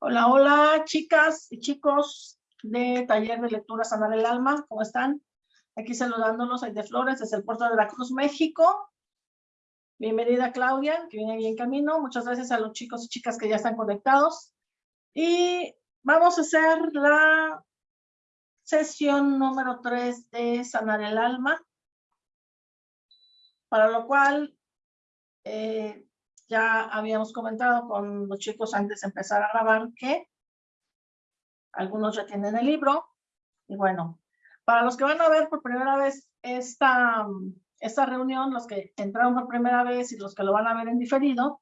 Hola, hola, chicas y chicos de Taller de Lectura Sanar el Alma, ¿cómo están? Aquí saludándolos, de Flores, desde el puerto de Veracruz, México. Bienvenida Claudia, que viene ahí camino. Muchas gracias a los chicos y chicas que ya están conectados. Y vamos a hacer la sesión número 3 de Sanar el Alma, para lo cual eh, ya habíamos comentado con los chicos antes de empezar a grabar que algunos ya tienen el libro. Y bueno, para los que van a ver por primera vez esta, esta reunión, los que entraron por primera vez y los que lo van a ver en diferido,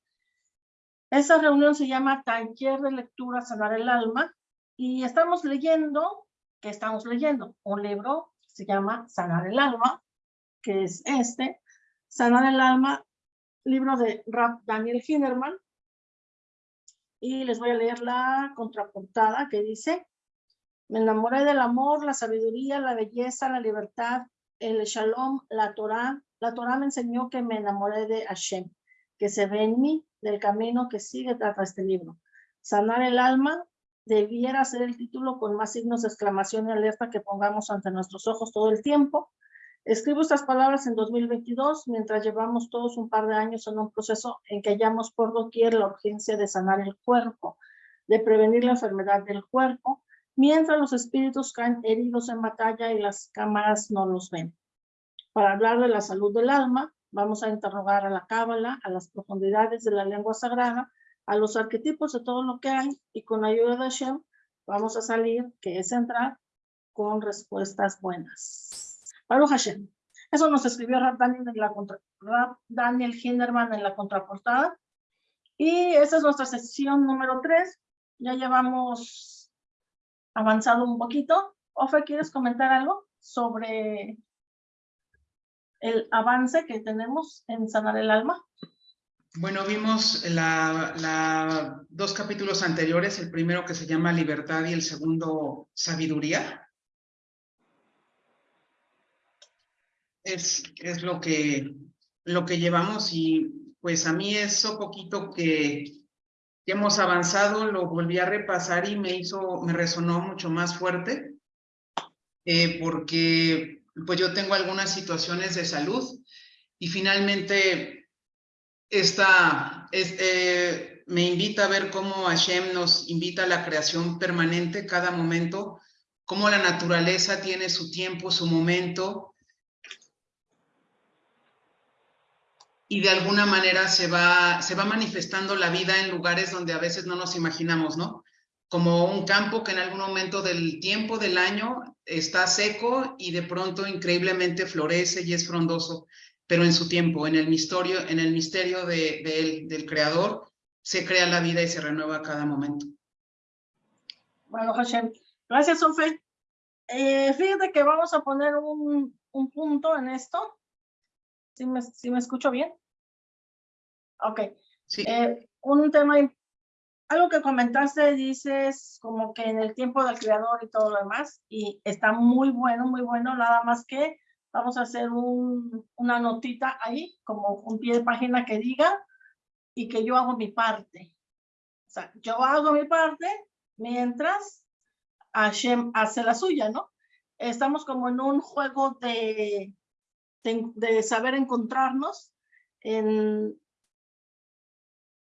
esta reunión se llama Taller de Lectura Sanar el Alma y estamos leyendo, ¿qué estamos leyendo? Un libro que se llama Sanar el Alma, que es este, Sanar el Alma libro de Daniel Hinderman. Y les voy a leer la contraportada que dice, me enamoré del amor, la sabiduría, la belleza, la libertad, el shalom, la Torah. La Torah me enseñó que me enamoré de Hashem, que se ve en mí, del camino que sigue tras este libro. Sanar el alma debiera ser el título con más signos de exclamación y alerta que pongamos ante nuestros ojos todo el tiempo, Escribo estas palabras en 2022, mientras llevamos todos un par de años en un proceso en que hallamos por doquier la urgencia de sanar el cuerpo, de prevenir la enfermedad del cuerpo, mientras los espíritus caen heridos en batalla y las cámaras no los ven. Para hablar de la salud del alma, vamos a interrogar a la cábala, a las profundidades de la lengua sagrada, a los arquetipos de todo lo que hay, y con ayuda de Hashem vamos a salir, que es entrar, con respuestas buenas. Baruch Hashem. Eso nos escribió Daniel, en la contra, Daniel Hinderman en la contraportada. Y esa es nuestra sesión número 3. Ya llevamos avanzado un poquito. Ofe, ¿quieres comentar algo sobre el avance que tenemos en Sanar el Alma? Bueno, vimos la, la, dos capítulos anteriores, el primero que se llama Libertad y el segundo Sabiduría. Es, es lo, que, lo que llevamos y pues a mí eso poquito que, hemos avanzado lo volví a repasar y me hizo, me resonó mucho más fuerte eh, porque pues yo tengo algunas situaciones de salud y finalmente esta, eh, me invita a ver cómo Hashem nos invita a la creación permanente cada momento, cómo la naturaleza tiene su tiempo, su momento, y de alguna manera se va, se va manifestando la vida en lugares donde a veces no nos imaginamos, ¿no? Como un campo que en algún momento del tiempo del año está seco y de pronto increíblemente florece y es frondoso, pero en su tiempo, en el misterio, en el misterio de, del creador, se crea la vida y se renueva cada momento. Bueno, Hashem, gracias, Sofe. Eh, fíjate que vamos a poner un, un punto en esto ¿Sí me, me escucho bien? Ok. Sí. Eh, un tema, algo que comentaste, dices como que en el tiempo del creador y todo lo demás, y está muy bueno, muy bueno, nada más que vamos a hacer un, una notita ahí, como un pie de página que diga, y que yo hago mi parte. O sea, yo hago mi parte mientras Hashem hace la suya, ¿no? Estamos como en un juego de, de, saber encontrarnos en,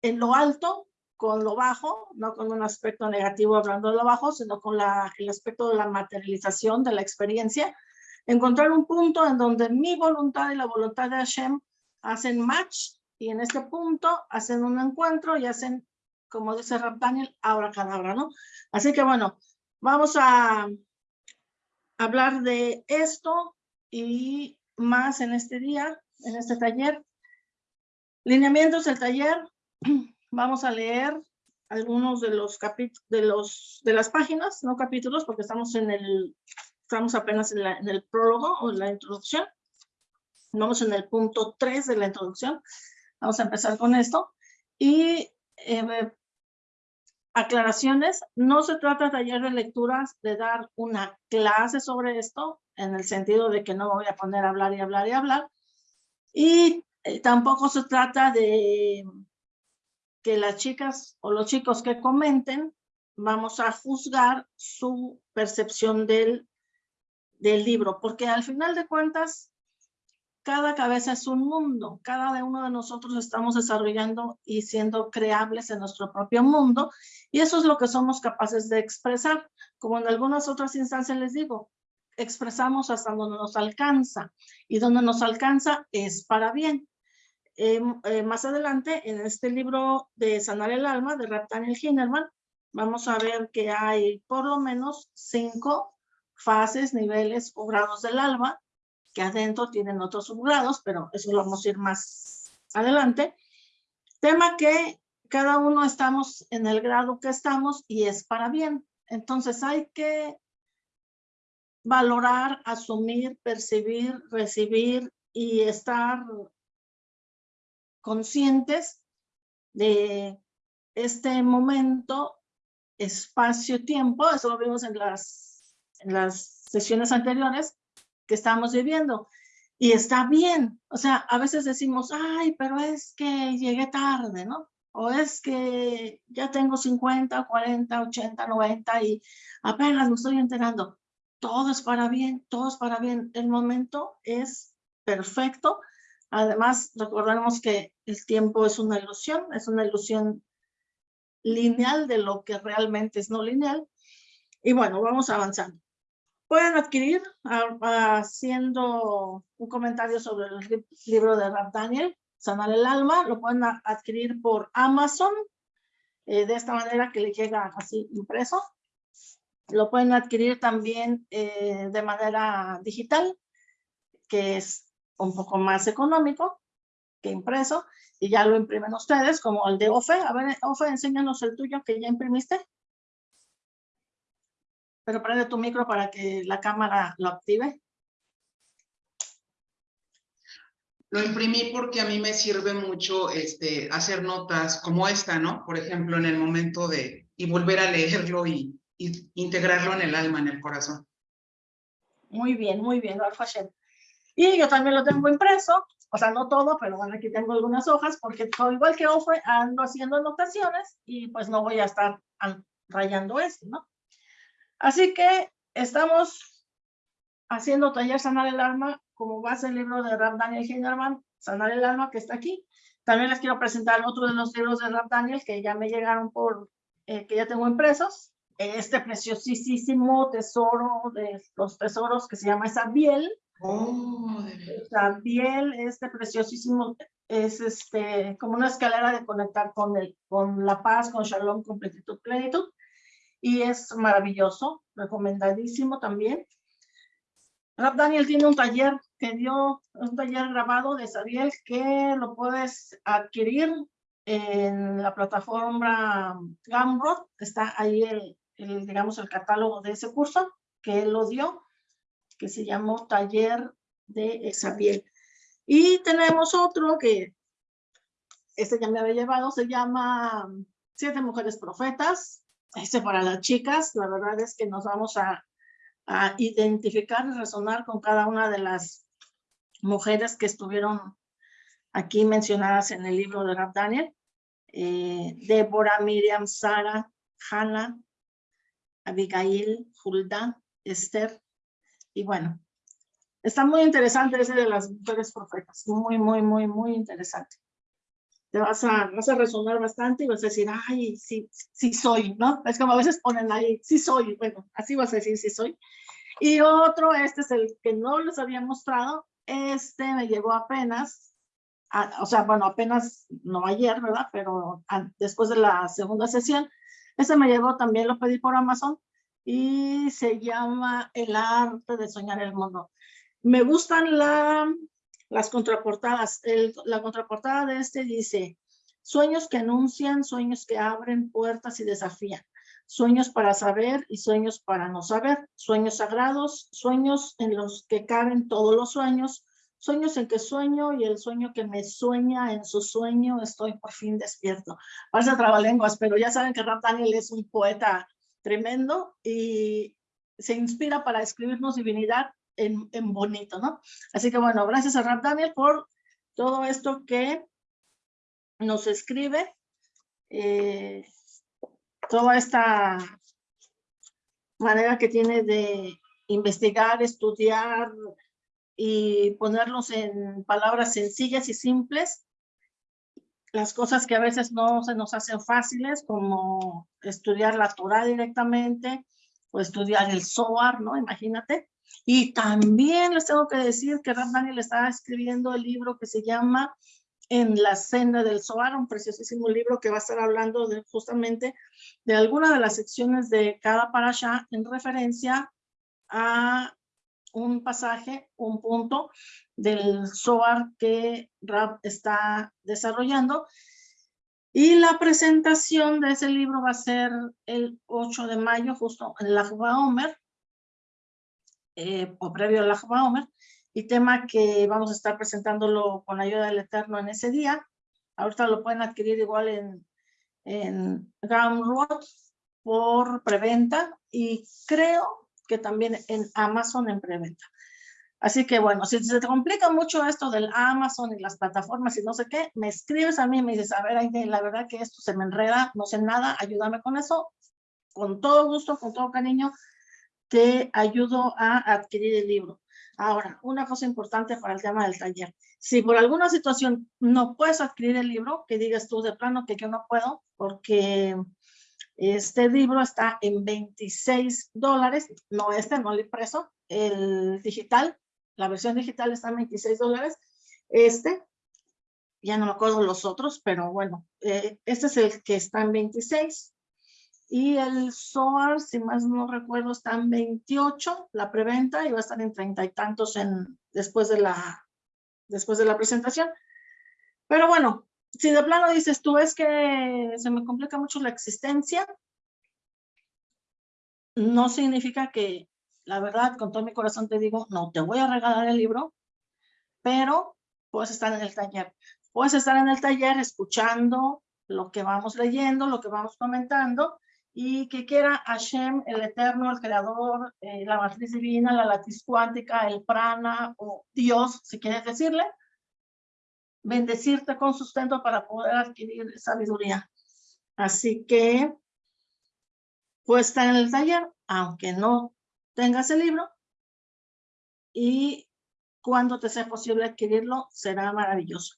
en lo alto con lo bajo, no con un aspecto negativo hablando de lo bajo, sino con la, el aspecto de la materialización de la experiencia, encontrar un punto en donde mi voluntad y la voluntad de Hashem hacen match y en este punto hacen un encuentro y hacen, como dice Rab Daniel, ahora cadabra, ¿no? Así que bueno, vamos a hablar de esto y más en este día, en este taller. Lineamientos del taller. Vamos a leer algunos de los capítulos, de los de las páginas, no capítulos, porque estamos en el, estamos apenas en, en el prólogo o en la introducción. Vamos en el punto 3 de la introducción. Vamos a empezar con esto. Y eh, aclaraciones, no se trata de taller de lecturas de dar una clase sobre esto, en el sentido de que no voy a poner a hablar y hablar y hablar. Y eh, tampoco se trata de que las chicas o los chicos que comenten vamos a juzgar su percepción del, del libro, porque al final de cuentas, cada cabeza es un mundo, cada uno de nosotros estamos desarrollando y siendo creables en nuestro propio mundo, y eso es lo que somos capaces de expresar. Como en algunas otras instancias les digo, expresamos hasta donde nos alcanza, y donde nos alcanza es para bien. Em, eh, más adelante, en este libro de Sanar el Alma, de Daniel Hinnerman, vamos a ver que hay por lo menos cinco fases, niveles o grados del alma, que adentro tienen otros subgrados, pero eso lo vamos a ir más adelante. Tema que cada uno estamos en el grado que estamos y es para bien. Entonces hay que valorar, asumir, percibir, recibir y estar conscientes de este momento, espacio, tiempo, eso lo vimos en las, en las sesiones anteriores, que estamos viviendo. Y está bien, o sea, a veces decimos, ay, pero es que llegué tarde, ¿no? O es que ya tengo 50, 40, 80, 90 y apenas me estoy enterando. Todo es para bien, todo es para bien. El momento es perfecto. Además, recordemos que el tiempo es una ilusión, es una ilusión lineal de lo que realmente es no lineal. Y bueno, vamos avanzando. Pueden adquirir haciendo un comentario sobre el libro de Rap Daniel, Sanar el Alma, lo pueden adquirir por Amazon, eh, de esta manera que le llega así impreso. Lo pueden adquirir también eh, de manera digital, que es un poco más económico que impreso, y ya lo imprimen ustedes, como el de OFE. A ver, OFE, enséñanos el tuyo que ya imprimiste. Pero prende tu micro para que la cámara lo active. Lo imprimí porque a mí me sirve mucho este, hacer notas como esta, ¿no? Por ejemplo, en el momento de, y volver a leerlo y, integrarlo en el alma, en el corazón. Muy bien, muy bien, Y yo también lo tengo impreso, o sea, no todo, pero bueno, aquí tengo algunas hojas, porque igual que Ofe, ando haciendo anotaciones y pues no voy a estar rayando esto, ¿no? Así que estamos haciendo taller Sanar el Alma como base el libro de Rap Daniel Hinderman, Sanar el Alma, que está aquí. También les quiero presentar otro de los libros de Rap Daniel que ya me llegaron por, eh, que ya tengo impresos. Este preciosísimo tesoro de los tesoros que se llama Sabiel. Oh, Sabiel, este preciosísimo, es este, como una escalera de conectar con, el, con la paz, con Shalom, con plenitud, plenitud y es maravilloso, recomendadísimo también. Rap Daniel tiene un taller que dio, un taller grabado de Sabiel que lo puedes adquirir en la plataforma Gumroad, está ahí el, el, digamos, el catálogo de ese curso que él lo dio, que se llamó Taller de Sabiel. Y tenemos otro que este ya me había llevado, se llama Siete Mujeres Profetas, este para las chicas, la verdad es que nos vamos a, identificar y resonar con cada una de las mujeres que estuvieron aquí mencionadas en el libro de Rap Daniel. Eh, Débora, Miriam, Sara, Hannah, Abigail, Hulda, Esther. Y bueno, está muy interesante ese de las mujeres profetas. Muy, muy, muy, muy interesante te vas a, vas a resonar bastante y vas a decir, ay, sí, sí soy, ¿no? Es como a veces ponen ahí, sí soy, bueno, así vas a decir, sí soy. Y otro, este es el que no les había mostrado, este me llegó apenas, o sea, bueno, apenas, no ayer, ¿verdad? Pero después de la segunda sesión, este me llegó, también lo pedí por Amazon, y se llama El arte de soñar el mundo. Me gustan la, las contraportadas. la contraportada de este dice, sueños que anuncian, sueños que abren puertas y desafían. Sueños para saber y sueños para no saber. Sueños sagrados, sueños en los que caben todos los sueños. Sueños en que sueño y el sueño que me sueña en su sueño estoy por fin despierto. Parece trabalenguas, pero ya saben que Rap Daniel es un poeta tremendo y se inspira para escribirnos divinidad en, bonito, ¿no? Así que bueno, gracias a Rap Daniel por todo esto que nos escribe. Eh, toda esta manera que tiene de investigar, estudiar y ponerlos en palabras sencillas y simples, las cosas que a veces no se nos hacen fáciles, como estudiar la Torah directamente o estudiar el Zohar, ¿no? Imagínate. Y también les tengo que decir que Rab Daniel está escribiendo el libro que se llama En la senda del Zohar, un preciosísimo libro que va a estar hablando de, justamente de alguna de las secciones de cada parasha en referencia a un pasaje, un punto del Zohar que Rab está desarrollando. Y la presentación de ese libro va a ser el 8 de mayo, justo en la Omer, eh, o previo a la Omer, y tema que vamos a estar presentándolo con ayuda del Eterno en ese día. Ahorita lo pueden adquirir igual en, en Gumroad por preventa y creo que también en Amazon en preventa. Así que bueno, si se te complica mucho esto del Amazon y las plataformas y no sé qué, me escribes a mí y me dices, a ver, la verdad que esto se me enreda, no sé nada, ayúdame con eso. Con todo gusto, con todo cariño, te ayudo a adquirir el libro. Ahora, una cosa importante para el tema del taller. Si por alguna situación no puedes adquirir el libro, que digas tú de plano que yo no puedo, porque este libro está en 26 dólares, no este, no el impreso, el digital, la versión digital está en 26 dólares. Este, ya no me acuerdo los otros, pero bueno, eh, este es el que está en 26. Y el SOAR, si más no recuerdo, está en 28, la preventa, y va a estar en treinta y tantos en, después, de la, después de la presentación. Pero bueno, si de plano dices tú, es que se me complica mucho la existencia, no significa que la verdad, con todo mi corazón te digo, no te voy a regalar el libro, pero puedes estar en el taller. Puedes estar en el taller escuchando lo que vamos leyendo, lo que vamos comentando, y que quiera Hashem, el Eterno, el Creador, eh, la matriz divina, la latiz cuántica, el prana, o Dios, si quieres decirle, bendecirte con sustento para poder adquirir sabiduría. Así que, estar en el taller, aunque no tengas el libro y cuando te sea posible adquirirlo, será maravilloso.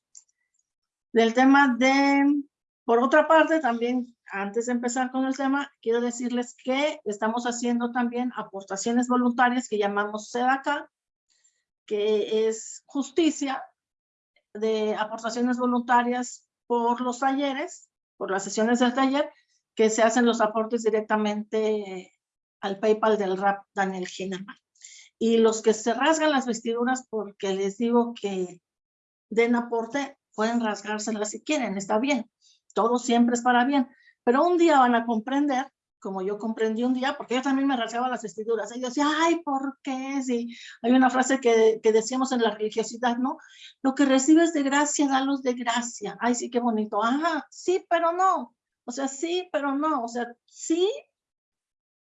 Del tema de, por otra parte, también antes de empezar con el tema, quiero decirles que estamos haciendo también aportaciones voluntarias que llamamos SEDACA, que es justicia de aportaciones voluntarias por los talleres, por las sesiones del taller, que se hacen los aportes directamente al PayPal del rap Daniel Hinnerman. Y los que se rasgan las vestiduras porque les digo que den aporte, pueden rasgárselas si quieren, está bien. Todo siempre es para bien. Pero un día van a comprender, como yo comprendí un día, porque yo también me rasgaba las vestiduras. Y decía, ay, ¿por qué? Si hay una frase que, que decíamos en la religiosidad, ¿no? Lo que recibes de gracia, dalos de gracia. Ay, sí, qué bonito. Ajá, sí, pero no. O sea, sí, pero no. O sea, sí,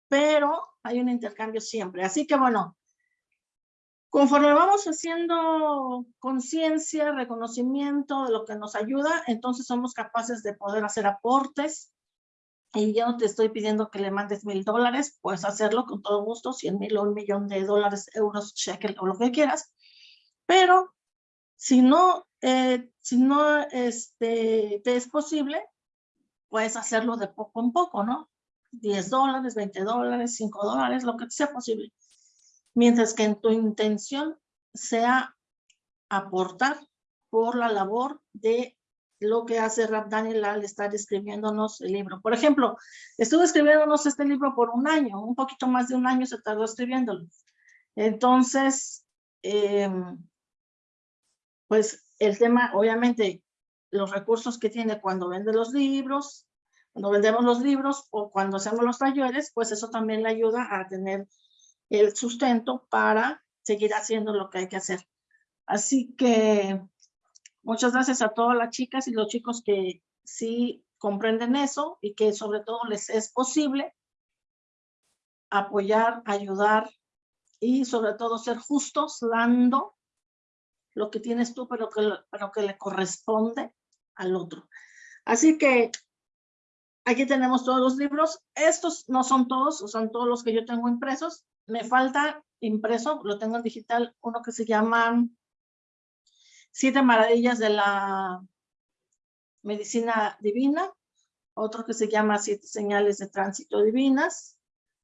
pero hay un intercambio siempre. Así que bueno, conforme vamos haciendo conciencia, reconocimiento de lo que nos ayuda, entonces somos capaces de poder hacer aportes. Y yo no te estoy pidiendo que le mandes mil dólares, puedes hacerlo con todo gusto, cien mil o un millón de dólares, euros, shekel o lo que quieras. Pero si no, eh, si no este, te es posible, puedes hacerlo de poco en poco, ¿no? 10 dólares, 20 dólares, 5 dólares, lo que sea posible. Mientras que en tu intención sea aportar por la labor de lo que hace Rab Daniel al estar escribiéndonos el libro. Por ejemplo, estuve escribiéndonos este libro por un año, un poquito más de un año se tardó escribiéndolo. Entonces, em, pues el tema, obviamente, los recursos que tiene cuando vende los libros, cuando vendemos los libros o cuando hacemos los talleres, pues eso también le ayuda a tener el sustento para seguir haciendo lo que hay que hacer. Así que muchas gracias a todas las chicas y los chicos que sí comprenden eso y que sobre todo les es posible apoyar, ayudar y sobre todo ser justos dando lo que tienes tú, pero que, pero que le corresponde al otro. Así que aquí tenemos todos los libros. Estos no son todos, son todos los que yo tengo impresos. Me falta impreso, lo tengo en digital, uno que se llama Siete Maravillas de la Medicina Divina, otro que se llama Siete Señales de Tránsito Divinas,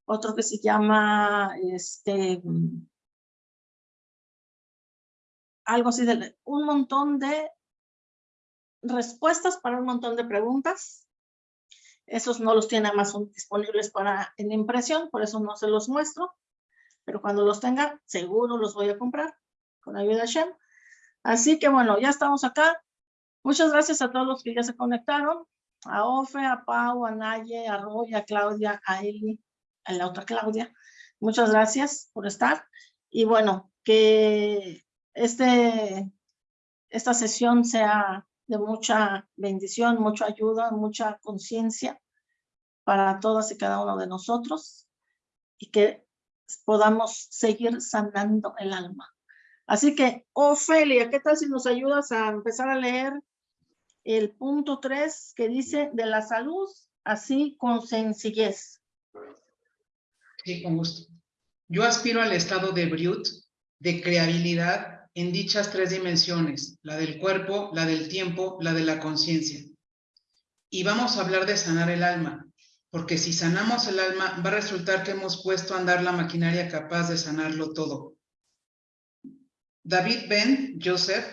otro que se llama este algo así de un montón de respuestas para un montón de preguntas. Esos no los tiene Amazon disponibles para en impresión, por eso no se los muestro. Pero cuando los tenga, seguro los voy a comprar con ayuda de Shem. Así que bueno, ya estamos acá. Muchas gracias a todos los que ya se conectaron. A Ofe, a Pau, a Naye, a Roy, a Claudia, a Eli, a la otra Claudia. Muchas gracias por estar. Y bueno, que este, esta sesión sea de mucha bendición, mucha ayuda, mucha conciencia para todas y cada uno de nosotros y que podamos seguir sanando el alma. Así que, Ofelia, ¿qué tal si nos ayudas a empezar a leer el punto 3 que dice de la salud, así con sencillez? Sí, con gusto. Yo aspiro al estado de Briut, de creabilidad en dichas tres dimensiones, la del cuerpo, la del tiempo, la de la conciencia. Y vamos a hablar de sanar el alma, porque si sanamos el alma, va a resultar que hemos puesto a andar la maquinaria capaz de sanarlo todo. David Ben Joseph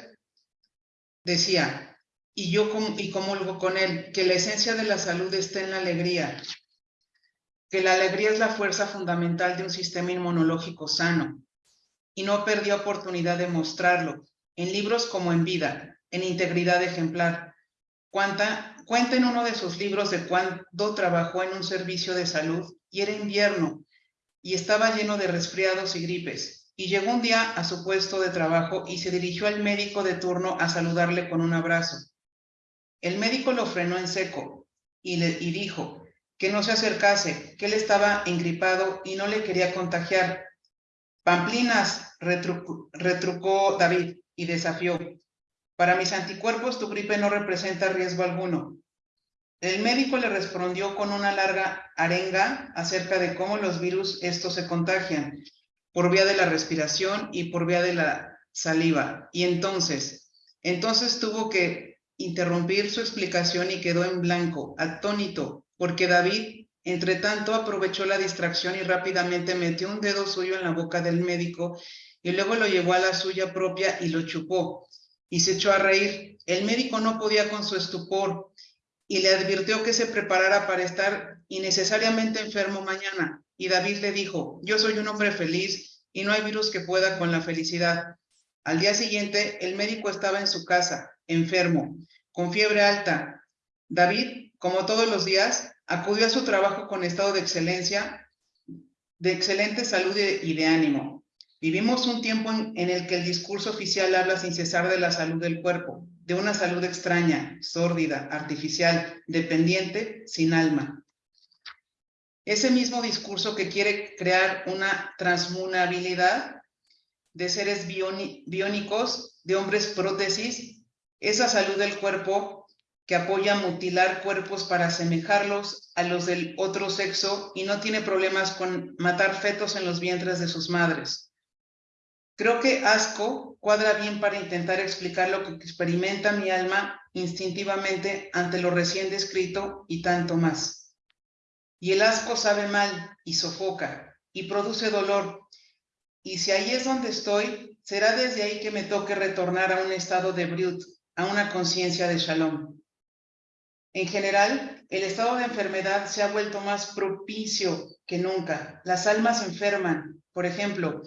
decía, y yo y comulgo con él, que la esencia de la salud está en la alegría, que la alegría es la fuerza fundamental de un sistema inmunológico sano, y no perdió oportunidad de mostrarlo, en libros como En Vida, en Integridad Ejemplar. Cuenta, cuenta en uno de sus libros de cuando trabajó en un servicio de salud y era invierno y estaba lleno de resfriados y gripes. Y llegó un día a su puesto de trabajo y se dirigió al médico de turno a saludarle con un abrazo. El médico lo frenó en seco y le y dijo que no se acercase, que él estaba engripado y no le quería contagiar, Pamplinas, retrucó, David y desafió. Para mis anticuerpos tu gripe no representa riesgo alguno. El médico le respondió con una larga arenga acerca de cómo los virus estos se contagian por vía de la respiración y por vía de la saliva. Y entonces, entonces tuvo que interrumpir su explicación y quedó en blanco, atónito, porque David entre tanto, aprovechó la distracción y rápidamente metió un dedo suyo en la boca del médico y luego lo llevó a la suya propia y lo chupó y se echó a reír. El médico no podía con su estupor y le advirtió que se preparara para estar innecesariamente enfermo mañana. Y David le dijo, yo soy un hombre feliz y no hay virus que pueda con la felicidad. Al día siguiente, el médico estaba en su casa, enfermo, con fiebre alta. David, como todos los días, acudió a su trabajo con estado de excelencia, de excelente salud y de ánimo. Vivimos un tiempo en, el que el discurso oficial habla sin cesar de la salud del cuerpo, de una salud extraña, sórdida, artificial, dependiente, sin alma. Ese mismo discurso que quiere crear una transmunabilidad de seres biónicos, de hombres prótesis, esa salud del cuerpo que apoya mutilar cuerpos para asemejarlos a los del otro sexo y no tiene problemas con matar fetos en los vientres de sus madres. Creo que asco cuadra bien para intentar explicar lo que experimenta mi alma instintivamente ante lo recién descrito y tanto más. Y el asco sabe mal y sofoca y produce dolor. Y si ahí es donde estoy, será desde ahí que me toque retornar a un estado de brut, a una conciencia de shalom. En general, el estado de enfermedad se ha vuelto más propicio que nunca. Las almas enferman, por ejemplo,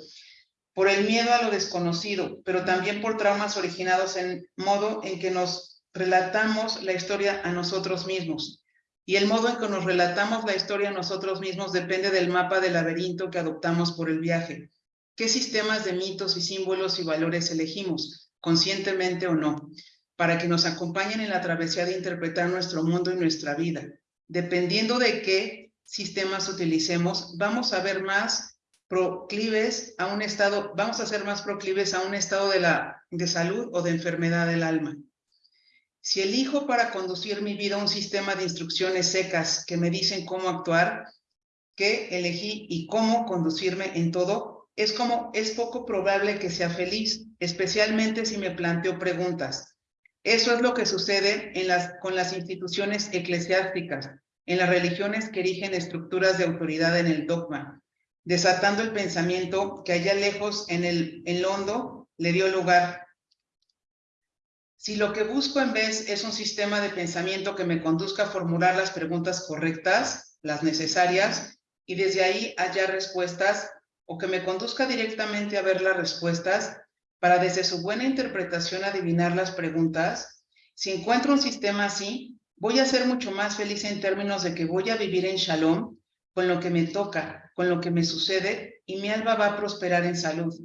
por el miedo a lo desconocido, pero también por traumas originados en modo en que nos relatamos la historia a nosotros mismos. Y el modo en que nos relatamos la historia nosotros mismos depende del mapa del laberinto que adoptamos por el viaje. ¿Qué sistemas de mitos y símbolos y valores elegimos, conscientemente o no? para que nos acompañen en la travesía de interpretar nuestro mundo y nuestra vida. Dependiendo de qué sistemas utilicemos, vamos a ver más proclives a un estado, vamos a ser más proclives a un estado de, la, de salud o de enfermedad del alma. Si elijo para conducir mi vida un sistema de instrucciones secas que me dicen cómo actuar, qué elegí y cómo conducirme en todo, es como es poco probable que sea feliz, especialmente si me planteo preguntas. Eso es lo que sucede con las instituciones eclesiásticas, en las religiones que erigen estructuras de autoridad en el dogma, desatando el pensamiento que allá lejos en el en hondo le dio lugar. Si lo que busco en vez es un sistema de pensamiento que me conduzca a formular las preguntas correctas, las necesarias, y desde ahí hallar respuestas, o que me conduzca directamente a ver las respuestas, para desde su buena interpretación adivinar las preguntas, si encuentro un sistema así, voy a ser mucho más feliz en términos de que voy a vivir en shalom con lo que me toca, con lo que me sucede, y mi alma va a prosperar en salud.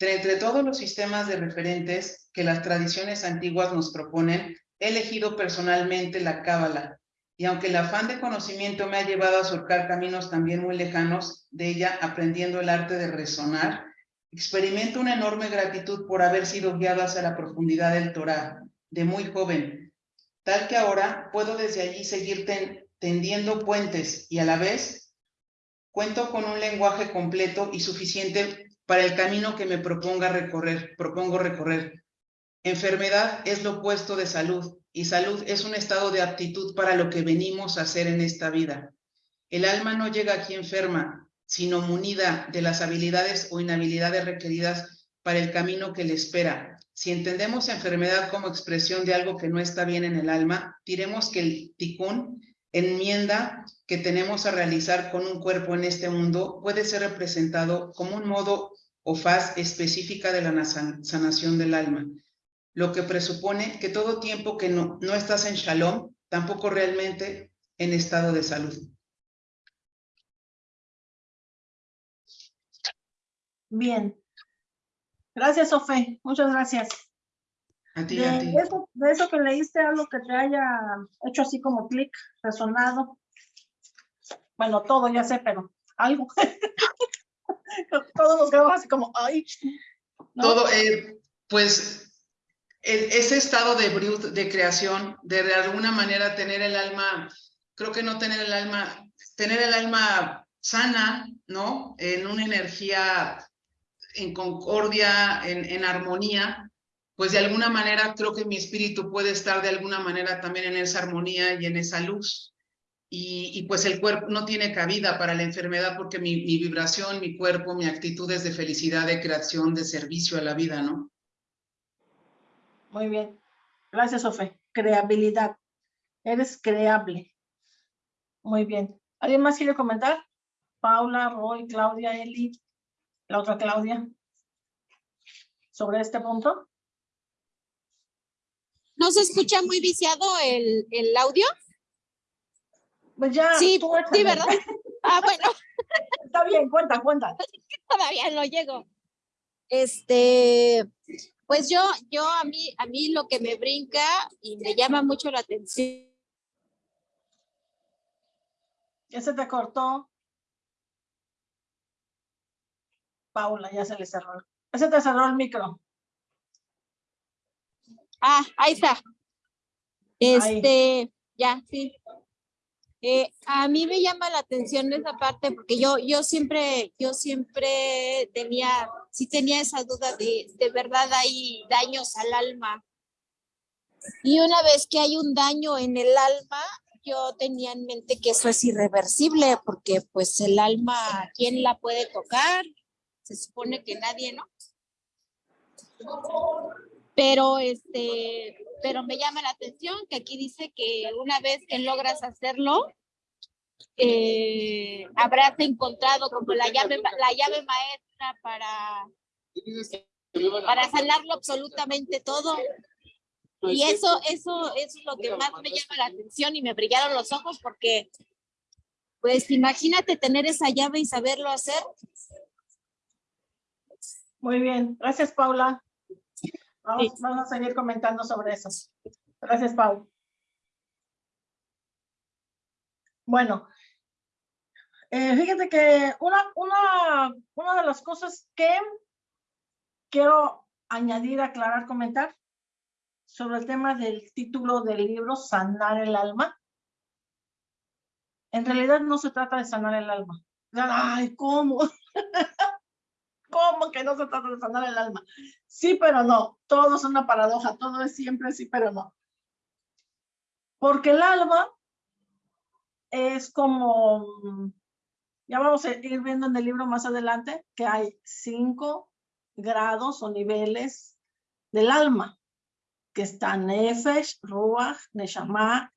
Entre todos los sistemas de referentes que las tradiciones antiguas nos proponen, he elegido personalmente la cábala, y aunque el afán de conocimiento me ha llevado a surcar caminos también muy lejanos de ella, aprendiendo el arte de resonar, experimento una enorme gratitud por haber sido guiado hacia la profundidad del Torah, de muy joven, tal que ahora puedo desde allí seguir tendiendo puentes y a la vez cuento con un lenguaje completo y suficiente para el camino que me proponga recorrer, propongo recorrer. Enfermedad es lo opuesto de salud y salud es un estado de aptitud para lo que venimos a hacer en esta vida. El alma no llega aquí enferma, sino munida de las habilidades o inhabilidades requeridas para el camino que le espera. Si entendemos enfermedad como expresión de algo que no está bien en el alma, diremos que el tikkun, enmienda que tenemos a realizar con un cuerpo en este mundo, puede ser representado como un modo o faz específica de la sanación del alma, lo que presupone que todo tiempo que no, no estás en shalom, tampoco realmente en estado de salud. Bien. Gracias, Sofe. Muchas gracias. A ti, de, a ti. Eso, de eso que leíste, algo que te haya hecho así como clic, resonado. Bueno, todo ya sé, pero algo. Todos nos quedamos así como, ay. ¿no? Todo, eh, pues, el, ese estado de brut, de creación, de de alguna manera tener el alma, creo que no tener el alma, tener el alma sana, ¿no? En una energía en concordia, en, en, armonía, pues de alguna manera creo que mi espíritu puede estar de alguna manera también en esa armonía y en esa luz. Y, pues el cuerpo no tiene cabida para la enfermedad porque mi, mi, vibración, mi cuerpo, mi actitud es de felicidad, de creación, de servicio a la vida, ¿no? Muy bien. Gracias, Sofe. Creabilidad. Eres creable. Muy bien. ¿Alguien más quiere comentar? Paula, Roy, Claudia, Eli la otra Claudia, sobre este punto. ¿No se escucha muy viciado el, el audio? Pues ya. Sí, sí, ¿verdad? Ah, bueno. Está bien, cuenta, cuenta. Todavía no llego. Este, pues yo, yo a mí, a mí lo que me brinca y me llama mucho la atención. Ya se te cortó. Paula, ya se le cerró. Ese te cerró el micro. Ah, ahí está. Este, ya, sí. Eh, a mí me llama la atención esa parte porque yo, yo siempre, yo siempre tenía, sí tenía esa duda de, de verdad hay daños al alma. Y una vez que hay un daño en el alma, yo tenía en mente que eso es irreversible porque pues el alma, ¿quién la puede tocar? se supone que nadie, ¿no? Pero este, pero me llama la atención que aquí dice que una vez que logras hacerlo, eh, habrás encontrado como la llave, la llave maestra para, para sanarlo absolutamente todo. Y eso, eso, eso es lo que más me llama la atención y me brillaron los ojos porque, pues imagínate tener esa llave y saberlo hacer. Muy bien, gracias Paula. Vamos, a seguir comentando sobre eso. Gracias, Paula. Bueno, eh, fíjate que una, una, una de las cosas que quiero añadir, aclarar, comentar, sobre el tema del título del libro, Sanar el alma. En realidad no se trata de sanar el alma. Ay, ¿cómo? ¿Cómo que no se trata de sanar el alma? Sí, pero no. Todo es una paradoja. Todo es siempre sí, pero no. Porque el alma es como, ya vamos a ir viendo en el libro más adelante, que hay cinco grados o niveles del alma, que están Nefesh, Ruach, Neshama,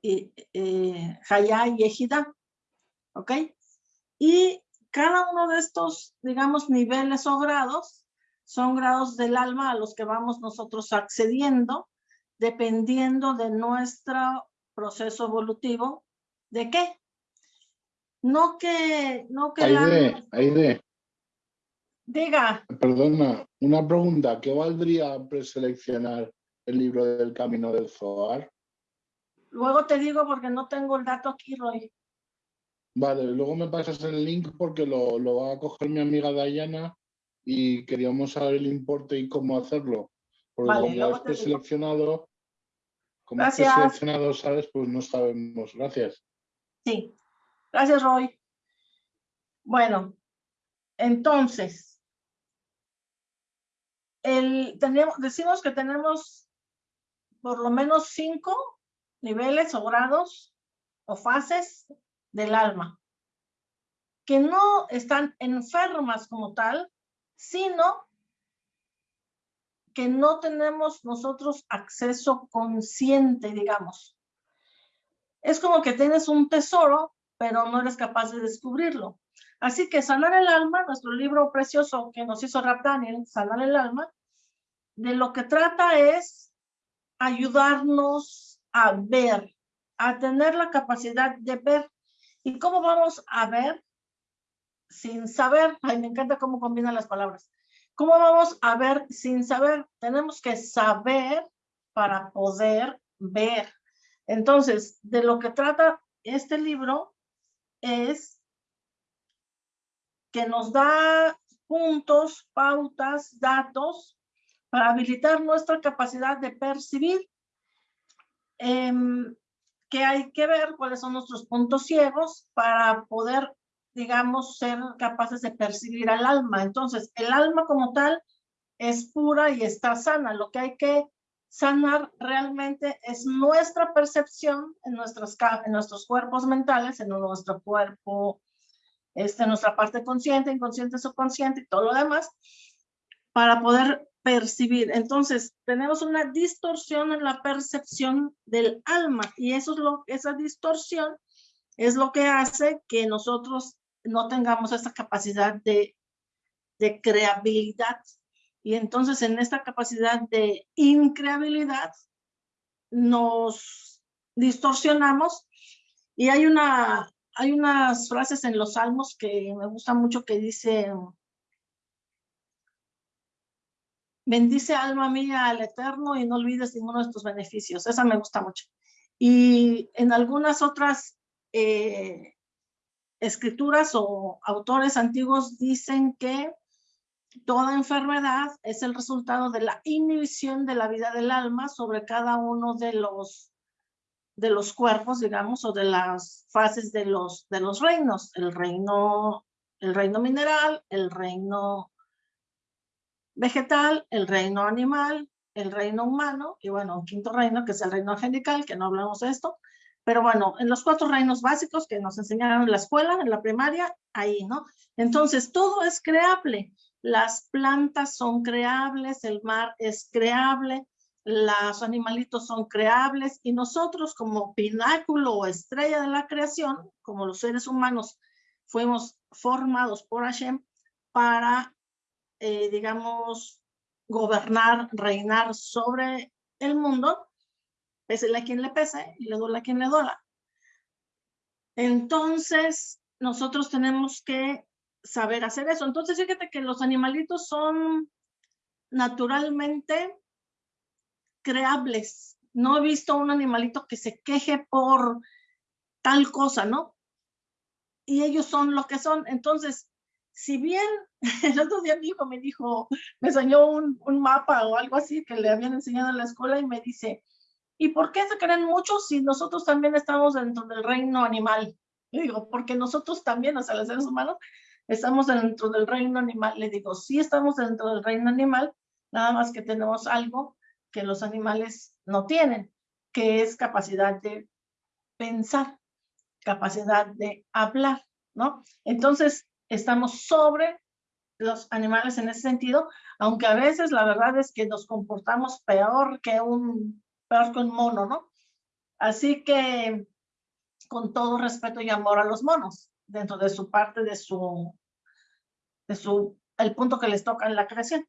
y, eh, y Ejida. ¿Ok? Y cada uno de estos, digamos, niveles o grados son grados del alma a los que vamos nosotros accediendo dependiendo de nuestro proceso evolutivo. ¿De qué? No que... No que Aide, Aide. Diga. Perdona, una pregunta. ¿Qué valdría preseleccionar el libro del Camino del Zohar? Luego te digo porque no tengo el dato aquí, Roy. Vale, luego me pasas el link porque lo, lo va a coger mi amiga Dayana y queríamos saber el importe y cómo hacerlo. Porque como es seleccionado, como es seleccionado, sabes, pues no sabemos. Gracias. Sí, gracias, Roy. Bueno, entonces, el, tenemos, decimos que tenemos por lo menos cinco niveles o grados o fases del alma, que no están enfermas como tal, sino que no tenemos nosotros acceso consciente, digamos. Es como que tienes un tesoro, pero no eres capaz de descubrirlo. Así que Sanar el Alma, nuestro libro precioso que nos hizo Rap Daniel, Sanar el Alma, de lo que trata es ayudarnos a ver, a tener la capacidad de ver ¿Y cómo vamos a ver sin saber? Ay, me encanta cómo combinan las palabras. ¿Cómo vamos a ver sin saber? Tenemos que saber para poder ver. Entonces, de lo que trata este libro es que nos da puntos, pautas, datos para habilitar nuestra capacidad de percibir. Em, que hay que ver cuáles son nuestros puntos ciegos para poder, digamos, ser capaces de percibir al alma. Entonces, el alma como tal es pura y está sana. Lo que hay que sanar realmente es nuestra percepción en, nuestros, en nuestros cuerpos mentales, en nuestro cuerpo, este, nuestra parte consciente, inconsciente, subconsciente y todo lo demás, para poder percibir. Entonces, tenemos una distorsión en la percepción del alma y eso es lo, esa distorsión es lo que hace que nosotros no tengamos esa capacidad de, de creabilidad. Y entonces en esta capacidad de increabilidad nos distorsionamos y hay una hay unas frases en los salmos que me gustan mucho que dice bendice alma mía al eterno y no olvides ninguno de tus beneficios. Esa me gusta mucho. Y en algunas otras eh, escrituras o autores antiguos dicen que toda enfermedad es el resultado de la inhibición de la vida del alma sobre cada uno de los de los cuerpos, digamos, o de las fases de los, de los reinos, el reino, el reino mineral, el reino vegetal, el reino animal, el reino humano y bueno, un quinto reino que es el reino angelical, que no hablamos de esto, pero bueno, en los cuatro reinos básicos que nos enseñaron en la escuela, en la primaria, ahí, ¿no? Entonces, todo es creable. Las plantas son creables, el mar es creable, los animalitos son creables y nosotros como pináculo o estrella de la creación, como los seres humanos, fuimos formados por Hashem para eh, digamos, gobernar, reinar sobre el mundo, pese a quien le pese y le duela a quien le duela. Entonces, nosotros tenemos que saber hacer eso. Entonces, fíjate que los animalitos son naturalmente creables. No he visto un animalito que se queje por tal cosa, ¿no? Y ellos son lo que son. Entonces, si bien el otro día mi hijo me dijo, me enseñó un, mapa o algo así que le habían enseñado en la escuela y me dice, ¿y por qué se creen mucho si nosotros también estamos dentro del reino animal? Le digo, porque nosotros también, o sea, los seres humanos, estamos dentro del reino animal. Le digo, sí estamos dentro del reino animal, nada más que tenemos algo que los animales no tienen, que es capacidad de pensar, capacidad de hablar, ¿no? Entonces, estamos sobre los animales en ese sentido, aunque a veces la verdad es que nos comportamos peor que un, peor que un mono, ¿no? Así que, con todo respeto y amor a los monos, dentro de su parte, de su, de su, el punto que les toca en la creación.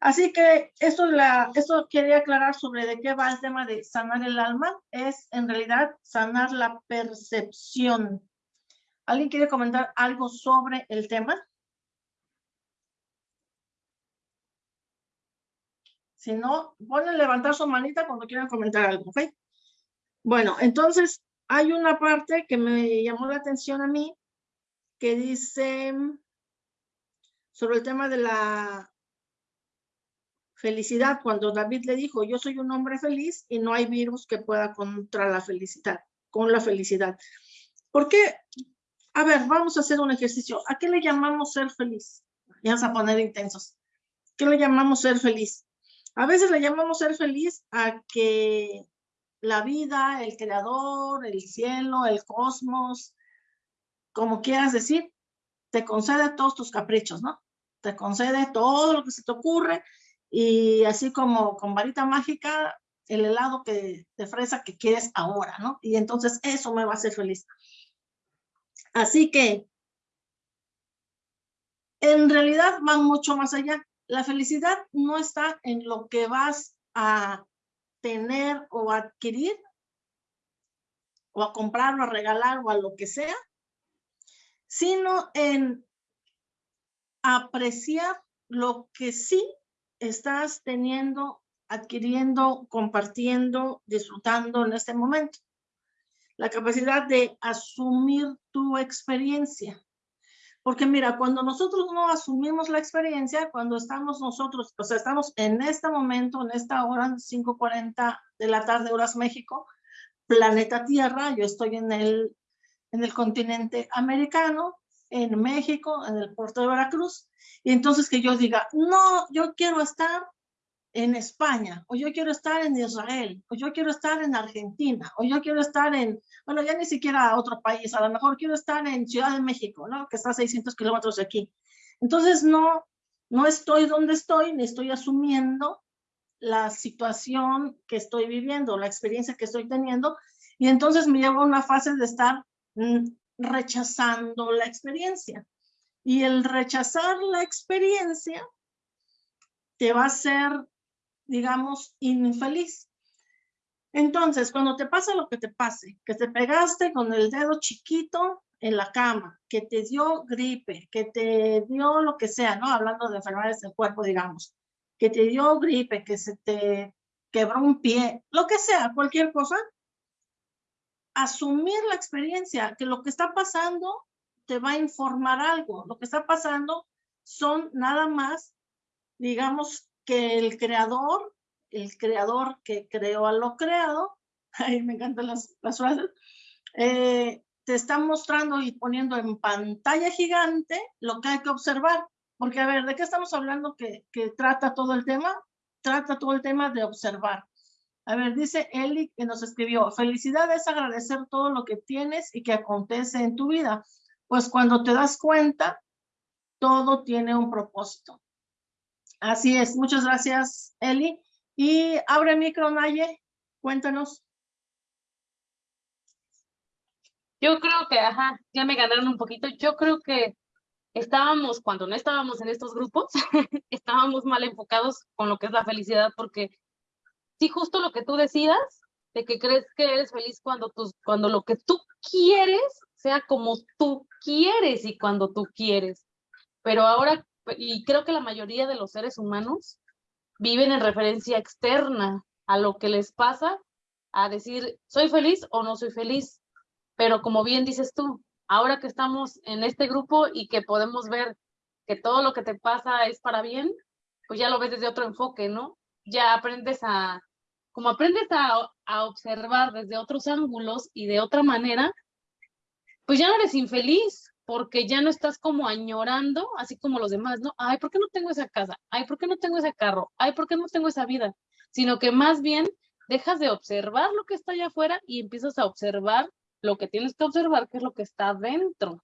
Así que eso, la, eso quería aclarar sobre de qué va el tema de sanar el alma. Es en realidad sanar la percepción. ¿Alguien quiere comentar algo sobre el tema? Si no, pueden levantar su manita cuando quieran comentar algo, ¿ok? Bueno, entonces hay una parte que me llamó la atención a mí que dice sobre el tema de la felicidad, cuando David le dijo, yo soy un hombre feliz y no hay virus que pueda contra la felicidad, con la felicidad. ¿Por qué? A ver, vamos a hacer un ejercicio. ¿A qué le llamamos ser feliz? Ya vamos a poner intensos. ¿Qué le llamamos ser feliz? A veces le llamamos ser feliz a que la vida, el creador, el cielo, el cosmos, como quieras decir, te concede todos tus caprichos, ¿no? Te concede todo lo que se te ocurre y así como con varita mágica, el helado que, de fresa que quieres ahora, ¿no? Y entonces eso me va a hacer feliz. Así que, en realidad van mucho más allá. La felicidad no está en lo que vas a tener o adquirir, o a comprar o a regalar o a lo que sea, sino en apreciar lo que sí estás teniendo, adquiriendo, compartiendo, disfrutando en este momento. La capacidad de asumir tu experiencia. Porque mira, cuando nosotros no asumimos la experiencia, cuando estamos nosotros, o sea, estamos en este momento, en esta hora, 5.40 de la tarde, horas México, planeta Tierra, yo estoy en el, en el continente americano, en México, en el puerto de Veracruz, y entonces que yo diga, no, yo quiero estar en España, o yo quiero estar en Israel, o yo quiero estar en Argentina, o yo quiero estar en, bueno, ya ni siquiera otro país, a lo mejor quiero estar en Ciudad de México, ¿no? Que está a 600 kilómetros de aquí. Entonces no, no estoy donde estoy, ni estoy asumiendo la situación que estoy viviendo, la experiencia que estoy teniendo, y entonces me llevo a una fase de estar mm, rechazando la experiencia. Y el rechazar la experiencia te va a hacer, digamos, infeliz. Entonces, cuando te pasa lo que te pase, que te pegaste con el dedo chiquito en la cama, que te dio gripe, que te dio lo que sea, ¿no? Hablando de enfermedades del cuerpo, digamos, que te dio gripe, que se te quebró un pie, lo que sea, cualquier cosa, asumir la experiencia, que lo que está pasando te va a informar algo. Lo que está pasando son nada más, digamos, que el creador, el creador que creó a lo creado, ay, me encantan las, las frases, eh, te está mostrando y poniendo en pantalla gigante lo que hay que observar. Porque, a ver, ¿de qué estamos hablando que, que trata todo el tema? Trata todo el tema de observar. A ver, dice Eli que nos escribió, felicidad es agradecer todo lo que tienes y que acontece en tu vida. Pues cuando te das cuenta, todo tiene un propósito. Así es, muchas gracias Eli. Y abre micro, Naye, cuéntanos. Yo creo que, ajá, ya me ganaron un poquito. Yo creo que estábamos, cuando no estábamos en estos grupos, estábamos mal enfocados con lo que es la felicidad, porque sí, justo lo que tú decidas, de que crees que eres feliz cuando, tú, cuando lo que tú quieres sea como tú quieres y cuando tú quieres. Pero ahora, y creo que la mayoría de los seres humanos viven en referencia externa a lo que les pasa, a decir, soy feliz o no soy feliz. Pero como bien dices tú, ahora que estamos en este grupo y que podemos ver que todo lo que te pasa es para bien, pues ya lo ves desde otro enfoque, ¿no? Ya aprendes a, como aprendes a, a observar desde otros ángulos y de otra manera, pues ya no eres infeliz, porque ya no estás como añorando, así como los demás, ¿no? Ay, ¿por qué no tengo esa casa? Ay, ¿por qué no tengo ese carro? Ay, ¿por qué no tengo esa vida? Sino que más bien dejas de observar lo que está allá afuera y empiezas a observar lo que tienes que observar, que es lo que está dentro,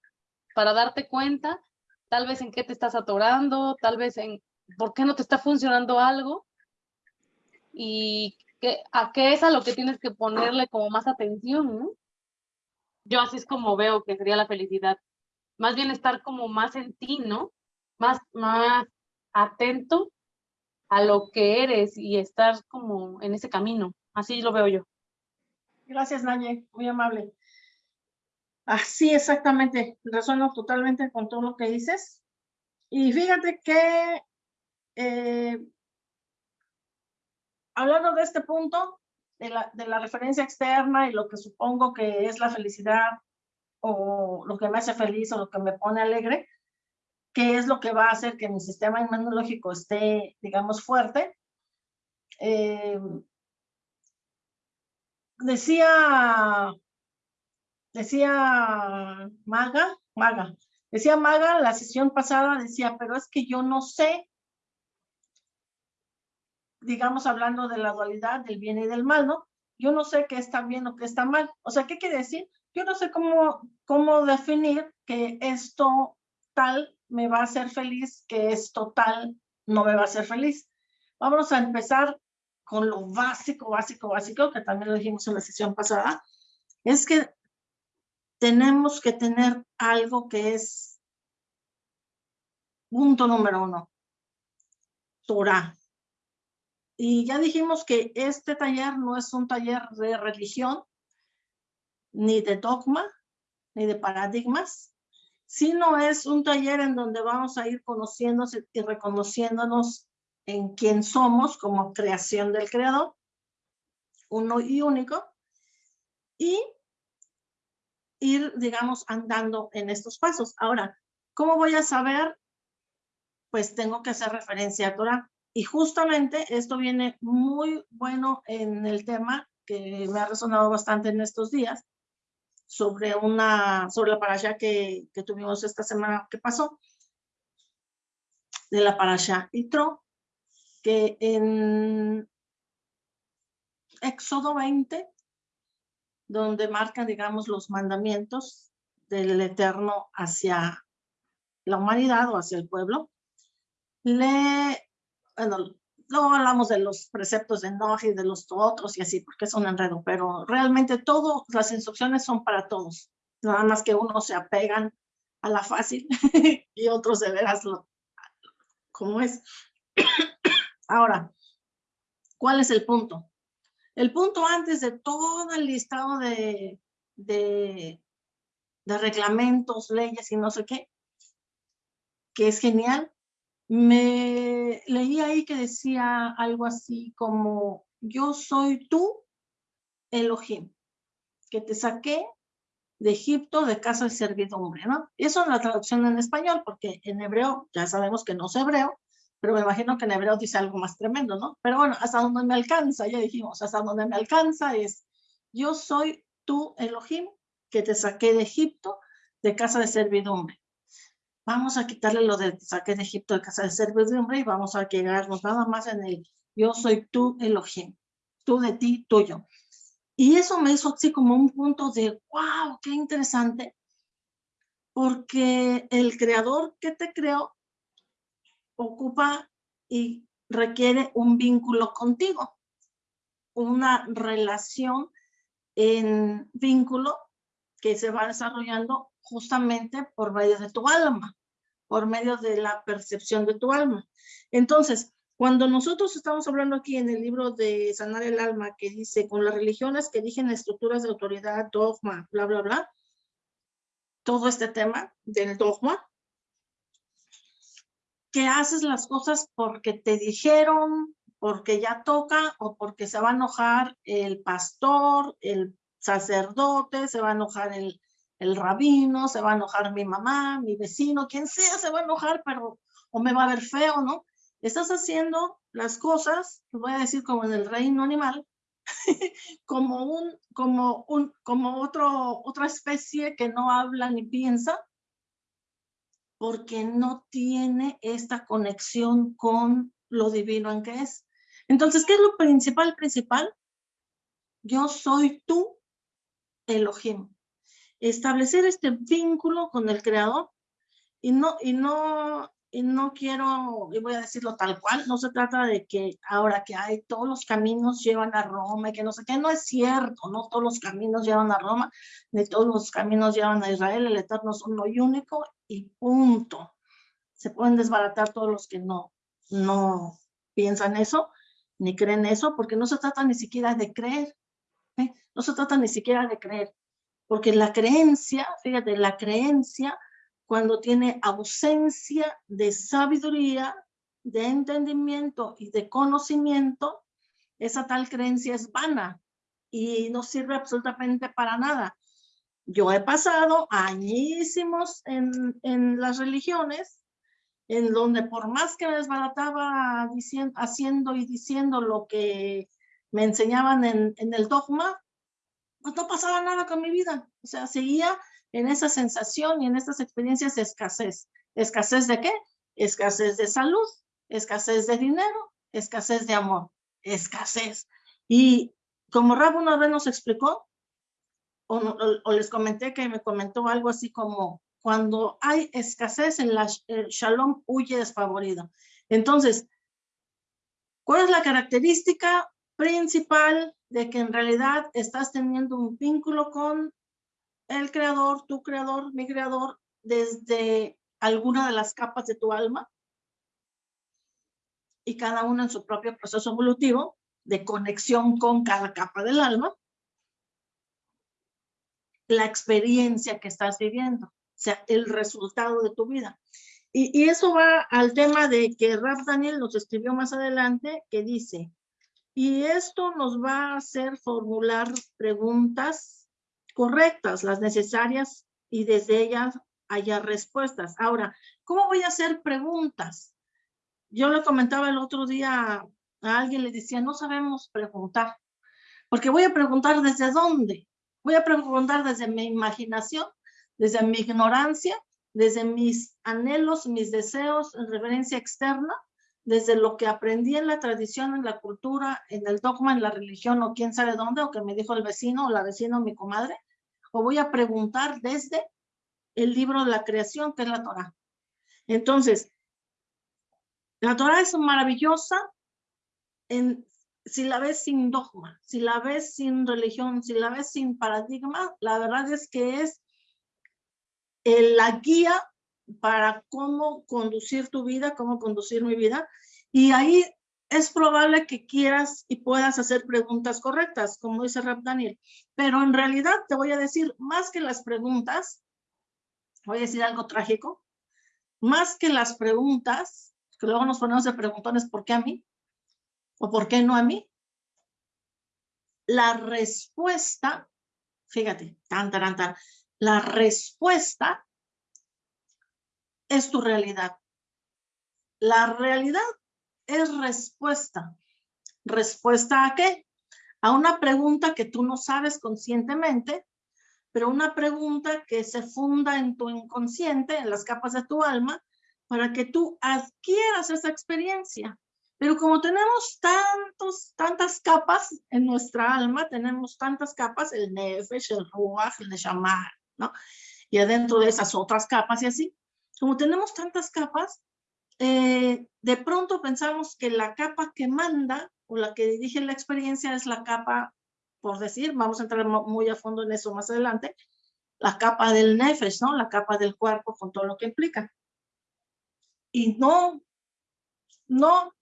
para darte cuenta tal vez en qué te estás atorando, tal vez en por qué no te está funcionando algo y que, a qué es a lo que tienes que ponerle como más atención, ¿no? Yo así es como veo que sería la felicidad. Más bien estar como más en ti, ¿no? Más, más atento a lo que eres y estar como en ese camino. Así lo veo yo. Gracias, Naye, muy amable. Así exactamente, resueno totalmente con todo lo que dices. Y fíjate que eh, hablando de este punto, de la, de la referencia externa y lo que supongo que es la felicidad o lo que me hace feliz o lo que me pone alegre, qué es lo que va a hacer que mi sistema inmunológico esté, digamos, fuerte. Eh, decía decía Maga, Maga, decía Maga la sesión pasada, decía, pero es que yo no sé, digamos hablando de la dualidad del bien y del mal, ¿no? Yo no sé qué está bien o qué está mal. O sea, ¿qué quiere decir? Yo no sé cómo, cómo definir que esto tal me va a hacer feliz, que esto tal no me va a hacer feliz. Vamos a empezar con lo básico, básico, básico, que también lo dijimos en la sesión pasada, es que tenemos que tener algo que es punto número uno, Torah. Y ya dijimos que este taller no es un taller de religión, ni de dogma, ni de paradigmas, sino es un taller en donde vamos a ir conociéndonos y reconociéndonos en quién somos como creación del Creador, uno y único, y ir, digamos, andando en estos pasos. Ahora, ¿cómo voy a saber? Pues tengo que hacer referencia a Torah. Y justamente esto viene muy bueno en el tema que me ha resonado bastante en estos días sobre una, sobre la parasha que, que tuvimos esta semana que pasó, de la parasha Itro, que en Éxodo 20 donde marcan, digamos, los mandamientos del Eterno hacia la humanidad o hacia el pueblo. Le, bueno, no hablamos de los preceptos de Noah y de los otros y así, porque es un enredo, pero realmente todas las instrucciones son para todos. Nada más que unos se apegan a la fácil y otros de veras lo, como es. Ahora, ¿cuál es el punto? El punto antes de todo el listado de, de, reglamentos, leyes y no sé qué, que es genial, me leí ahí que decía algo así como, yo soy tú, Elohim, que te saqué de Egipto de casa de servidumbre, ¿no? Y eso es la traducción en español, porque en hebreo ya sabemos que no es hebreo, pero me imagino que en hebreo dice algo más tremendo, ¿no? Pero bueno, hasta donde me alcanza, ya dijimos, hasta donde me alcanza es, yo soy tú, Elohim, que te saqué de Egipto, de casa de servidumbre. Vamos a quitarle lo de saqué de Egipto de casa de servidumbre y vamos a quedarnos nada más en el yo soy tú, Elohim, tú de ti, tuyo. Y eso me hizo así como un punto de, wow, qué interesante, porque el creador que te creó ocupa y requiere un vínculo contigo, una relación en vínculo que se va desarrollando justamente por medio de tu alma, por medio de la percepción de tu alma. Entonces, cuando nosotros estamos hablando aquí en el libro de Sanar el Alma, que dice, con las religiones que digen estructuras de autoridad, dogma, bla, bla, bla, todo este tema del dogma, que haces las cosas porque te dijeron, porque ya toca o porque se va a enojar el pastor, el sacerdote, se va a enojar el, el rabino, se va a enojar mi mamá, mi vecino, quien sea se va a enojar, pero o me va a ver feo, ¿no? Estás haciendo las cosas, voy a decir como en el reino animal, como un, como un, como otro, otra especie que no habla ni piensa, porque no tiene esta conexión con lo divino en que es. Entonces, ¿qué es lo principal, principal? Yo soy tú, Elohim. Establecer este vínculo con el Creador y no, y no, y no quiero, y voy a decirlo tal cual, no se trata de que ahora que hay todos los caminos llevan a Roma y que no sé qué, no es cierto, no todos los caminos llevan a Roma, ni todos los caminos llevan a Israel, el Eterno es uno y único y punto. Se pueden desbaratar todos los que no, no piensan eso, ni creen eso, porque no se trata ni siquiera de creer, ¿eh? no se trata ni siquiera de creer, porque la creencia, fíjate, la creencia cuando tiene ausencia de sabiduría, de entendimiento y de conocimiento, esa tal creencia es vana y no sirve absolutamente para nada. Yo he pasado añísimos en, en las religiones, en donde por más que me desbarataba diciendo, haciendo y diciendo lo que me enseñaban en, en el dogma, no pasaba nada con mi vida. O sea, seguía en esa sensación y en estas experiencias de escasez. ¿Escasez de qué? Escasez de salud, escasez de dinero, escasez de amor, escasez. Y como Rab una vez nos explicó, o, les comenté que me comentó algo así como, cuando hay escasez en la el shalom huye desfavorido. Entonces, ¿cuál es la característica principal de que en realidad estás teniendo un vínculo con el creador, tu creador, mi creador, desde alguna de las capas de tu alma y cada una en su propio proceso evolutivo de conexión con cada capa del alma, la experiencia que estás viviendo, o sea, el resultado de tu vida. Y, y eso va al tema de que Raf Daniel nos escribió más adelante, que dice, y esto nos va a hacer formular preguntas correctas, las necesarias y desde ellas haya respuestas. Ahora, ¿cómo voy a hacer preguntas? Yo le comentaba el otro día a alguien, le decía, no sabemos preguntar, porque voy a preguntar desde dónde. Voy a preguntar desde mi imaginación, desde mi ignorancia, desde mis anhelos, mis deseos en reverencia externa, desde lo que aprendí en la tradición, en la cultura, en el dogma, en la religión o quién sabe dónde, o que me dijo el vecino o la vecina o mi comadre, o voy a preguntar desde el libro de la creación, que es la Torah. Entonces, la Torah es maravillosa en, si la ves sin dogma, si la ves sin religión, si la ves sin paradigma, la verdad es que es la guía para cómo conducir tu vida, cómo conducir mi vida. Y ahí es probable que quieras y puedas hacer preguntas correctas, como dice Rap Daniel. Pero en realidad te voy a decir, más que las preguntas, voy a decir algo trágico, más que las preguntas, que luego nos ponemos de preguntones, ¿por qué a mí? ¿O por qué no a mí? La respuesta, fíjate, tan, tan, tan, la respuesta es tu realidad. La realidad es respuesta. ¿Respuesta a qué? A una pregunta que tú no sabes conscientemente, pero una pregunta que se funda en tu inconsciente, en las capas de tu alma, para que tú adquieras esa experiencia. Pero como tenemos tantos, tantas capas en nuestra alma, tenemos tantas capas, el nefesh, el ruach, el neshama, ¿no? Y adentro de esas otras capas y así, como tenemos tantas capas, eh, de pronto pensamos que la capa que manda o la que dirige la experiencia es la capa, por decir, vamos a entrar muy a fondo en eso más adelante, la capa del nefesh, ¿no? La capa del cuerpo con todo lo que implica. Y no, no,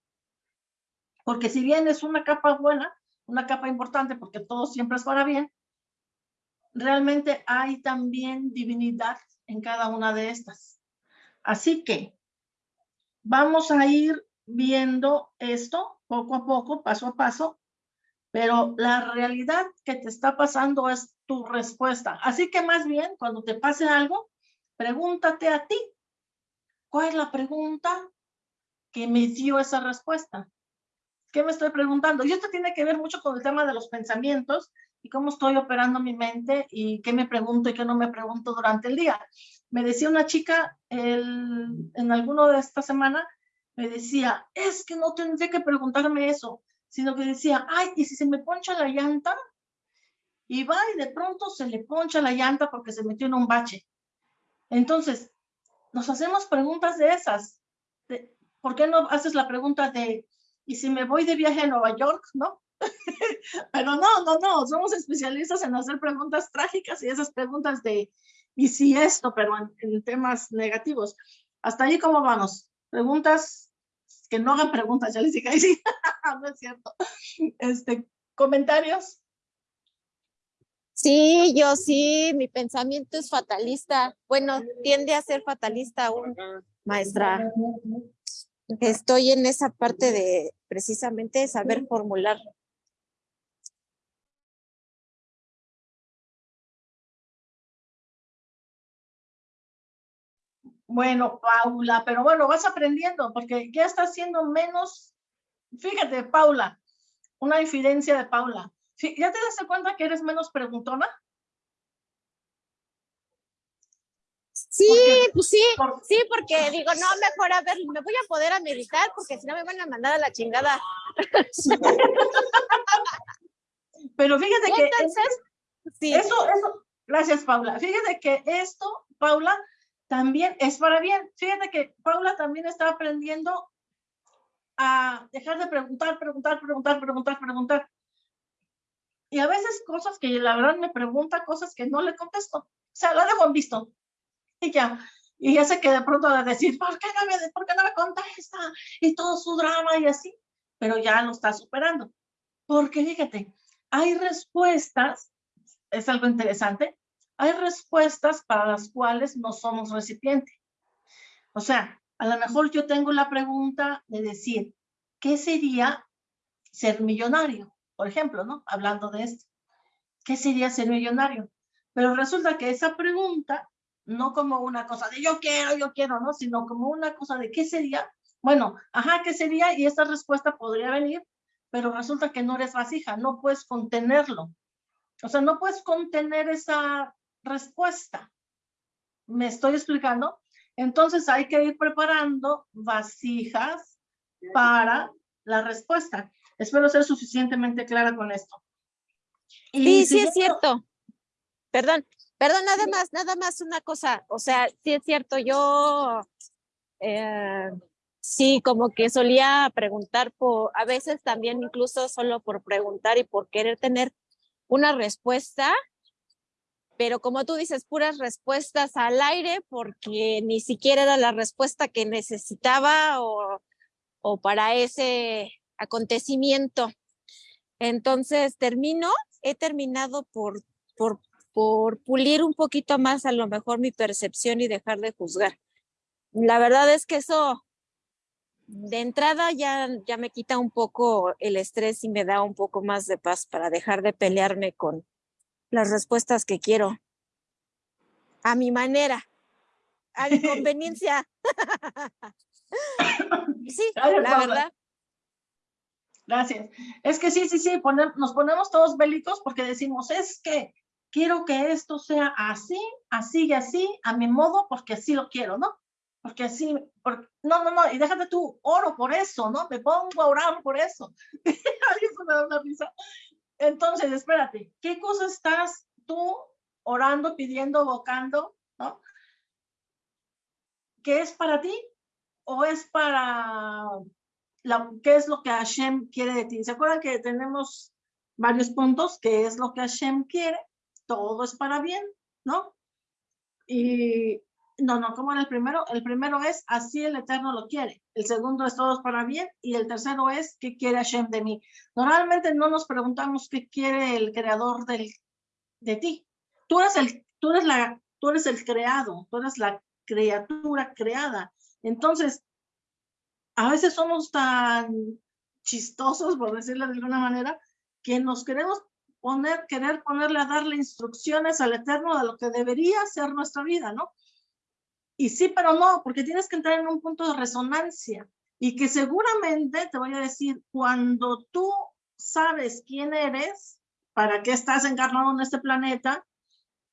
porque si bien es una capa buena, una capa importante porque todo siempre es para bien, realmente hay también divinidad en cada una de estas. Así que Vamos a ir viendo esto poco a poco, paso a paso, pero la realidad que te está pasando es tu respuesta. Así que más bien, cuando te pase algo, pregúntate a ti, ¿cuál es la pregunta que me dio esa respuesta? ¿Qué me estoy preguntando? Y esto tiene que ver mucho con el tema de los pensamientos y cómo estoy operando mi mente y qué me pregunto y qué no me pregunto durante el día. Me decía una chica en alguno de esta semana, me decía, es que no tendría que preguntarme eso, sino que decía, ay, ¿y si se me poncha la llanta? Y va y de pronto se le poncha la llanta porque se metió en un bache. Entonces, nos hacemos preguntas de esas. ¿Por qué no haces la pregunta de, ¿y si me voy de viaje a Nueva York? ¿No? Pero no, no, no, somos especialistas en hacer preguntas trágicas y esas preguntas de, ¿y si esto? Pero en, temas negativos. Hasta ahí, ¿cómo vamos? Preguntas que no hagan preguntas, ya les dije, sí, no es cierto. Este, ¿Comentarios? Sí, yo sí, mi pensamiento es fatalista. Bueno, tiende a ser fatalista aún, maestra. Estoy en esa parte de precisamente saber formular Bueno, Paula, pero bueno, vas aprendiendo porque ya estás siendo menos, fíjate, Paula, una infidencia de Paula. ¿Ya te das cuenta que eres menos preguntona? Sí, pues sí, sí, porque digo, no, mejor a ver, me voy a poder a meditar porque si no me van a mandar a la chingada. Pero fíjate que Entonces, sí. eso, eso, gracias Paula. Fíjate que esto, Paula, también es para bien. Fíjate que Paula también está aprendiendo a dejar de preguntar, preguntar, preguntar, preguntar, preguntar. Y a veces cosas que la verdad me pregunta, cosas que no le contesto. O sea, lo dejo en visto. Y ya. Y ya sé que de pronto de decir, ¿por qué no me, por qué no me contesta? Y todo su drama y así. Pero ya lo está superando. Porque fíjate, hay respuestas, es algo interesante, hay respuestas para las cuales no somos recipiente. O sea, a lo mejor yo tengo la pregunta de decir, ¿qué sería ser millonario? Por ejemplo, ¿no? Hablando de esto. ¿Qué sería ser millonario? Pero resulta que esa pregunta, no como una cosa de yo quiero, yo quiero, ¿no? Sino como una cosa de ¿qué sería? Bueno, ajá, ¿qué sería? Y esa respuesta podría venir, pero resulta que no eres vasija, no puedes contenerlo. O sea, no puedes contener esa respuesta. ¿Me estoy explicando? Entonces hay que ir preparando vasijas para la respuesta. Espero ser suficientemente clara con esto. sí, sí es cierto. Perdón, perdón, nada más, nada más una cosa. O sea, sí es cierto, yo eh, sí como que solía preguntar por, a veces también incluso solo por preguntar y por querer tener una respuesta pero como tú dices, puras respuestas al aire porque ni siquiera era la respuesta que necesitaba o, o para ese acontecimiento. Entonces, termino, he terminado por, por, por pulir un poquito más a lo mejor mi percepción y dejar de juzgar. La verdad es que eso de entrada ya, ya me quita un poco el estrés y me da un poco más de paz para dejar de pelearme con, las respuestas que quiero a mi manera, a mi conveniencia. sí, la verdad. Gracias. Es que sí, sí, sí, nos ponemos todos bélicos porque decimos, es que quiero que esto sea así, así y así, a mi modo, porque así lo quiero, ¿no? Porque así, no, no, no, y déjate tú, oro por eso, ¿no? Me pongo a orar por eso. Alguien se me da una risa. Entonces, espérate, ¿qué cosa estás tú orando, pidiendo, evocando, ¿no? ¿Qué es para ti? ¿O es para la, qué es lo que Hashem quiere de ti? ¿Se acuerdan que tenemos varios puntos? ¿Qué es lo que Hashem quiere? Todo es para bien, ¿no? Y no, no, ¿cómo era el primero? El primero es así el Eterno lo quiere. El segundo es todos para bien. Y el tercero es qué quiere Hashem de mí. Normalmente no nos preguntamos qué quiere el creador del, de ti. Tú eres, el, tú, eres la, tú eres el creado, tú eres la criatura creada. Entonces, a veces somos tan chistosos, por decirlo de alguna manera, que nos queremos poner, querer ponerle a darle instrucciones al Eterno de lo que debería ser nuestra vida, ¿no? Y sí, pero no, porque tienes que entrar en un punto de resonancia y que seguramente te voy a decir, cuando tú sabes quién eres, para qué estás encarnado en este planeta,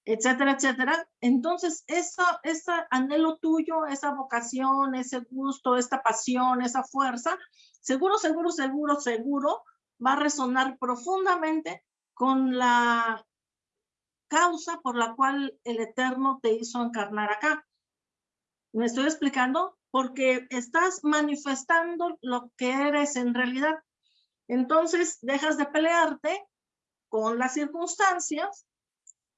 etcétera, etcétera. Entonces, eso, ese anhelo tuyo, esa vocación, ese gusto, esta pasión, esa fuerza, seguro, seguro, seguro, seguro, va a resonar profundamente con la causa por la cual el Eterno te hizo encarnar acá. ¿Me estoy explicando? Porque estás manifestando lo que eres en realidad. Entonces, dejas de pelearte con las circunstancias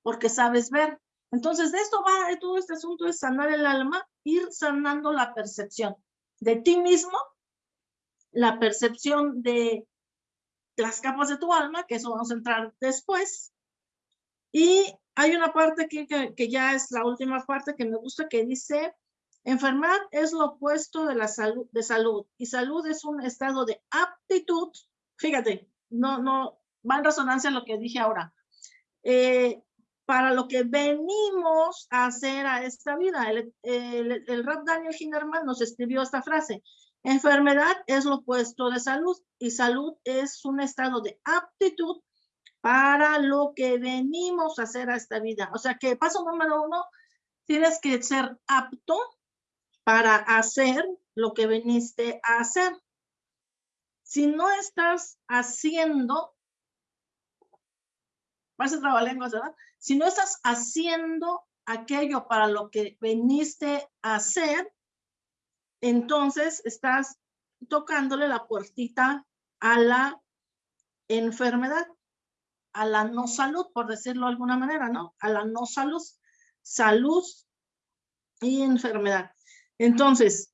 porque sabes ver. Entonces, de esto va todo este asunto de sanar el alma, ir sanando la percepción de ti mismo, la percepción de las capas de tu alma, que eso vamos a entrar después. Y hay una parte que, que, ya es la última parte que me gusta, que dice, enfermedad es lo opuesto de la salud, de salud, y salud es un estado de aptitud. Fíjate, no, no, va en resonancia lo que dije ahora. Eh, para lo que venimos a hacer a esta vida. El, el, el Rab Daniel Hinderman nos escribió esta frase. Enfermedad es lo opuesto de salud y salud es un estado de aptitud para lo que venimos a hacer a esta vida. O sea que paso número uno, tienes que ser apto para hacer lo que veniste a hacer. Si no estás haciendo, parece trabalenguas, ¿verdad? Si no estás haciendo aquello para lo que veniste a hacer, entonces estás tocándole la puertita a la enfermedad, a la no salud, por decirlo de alguna manera, ¿no? A la no salud, salud y enfermedad. Entonces,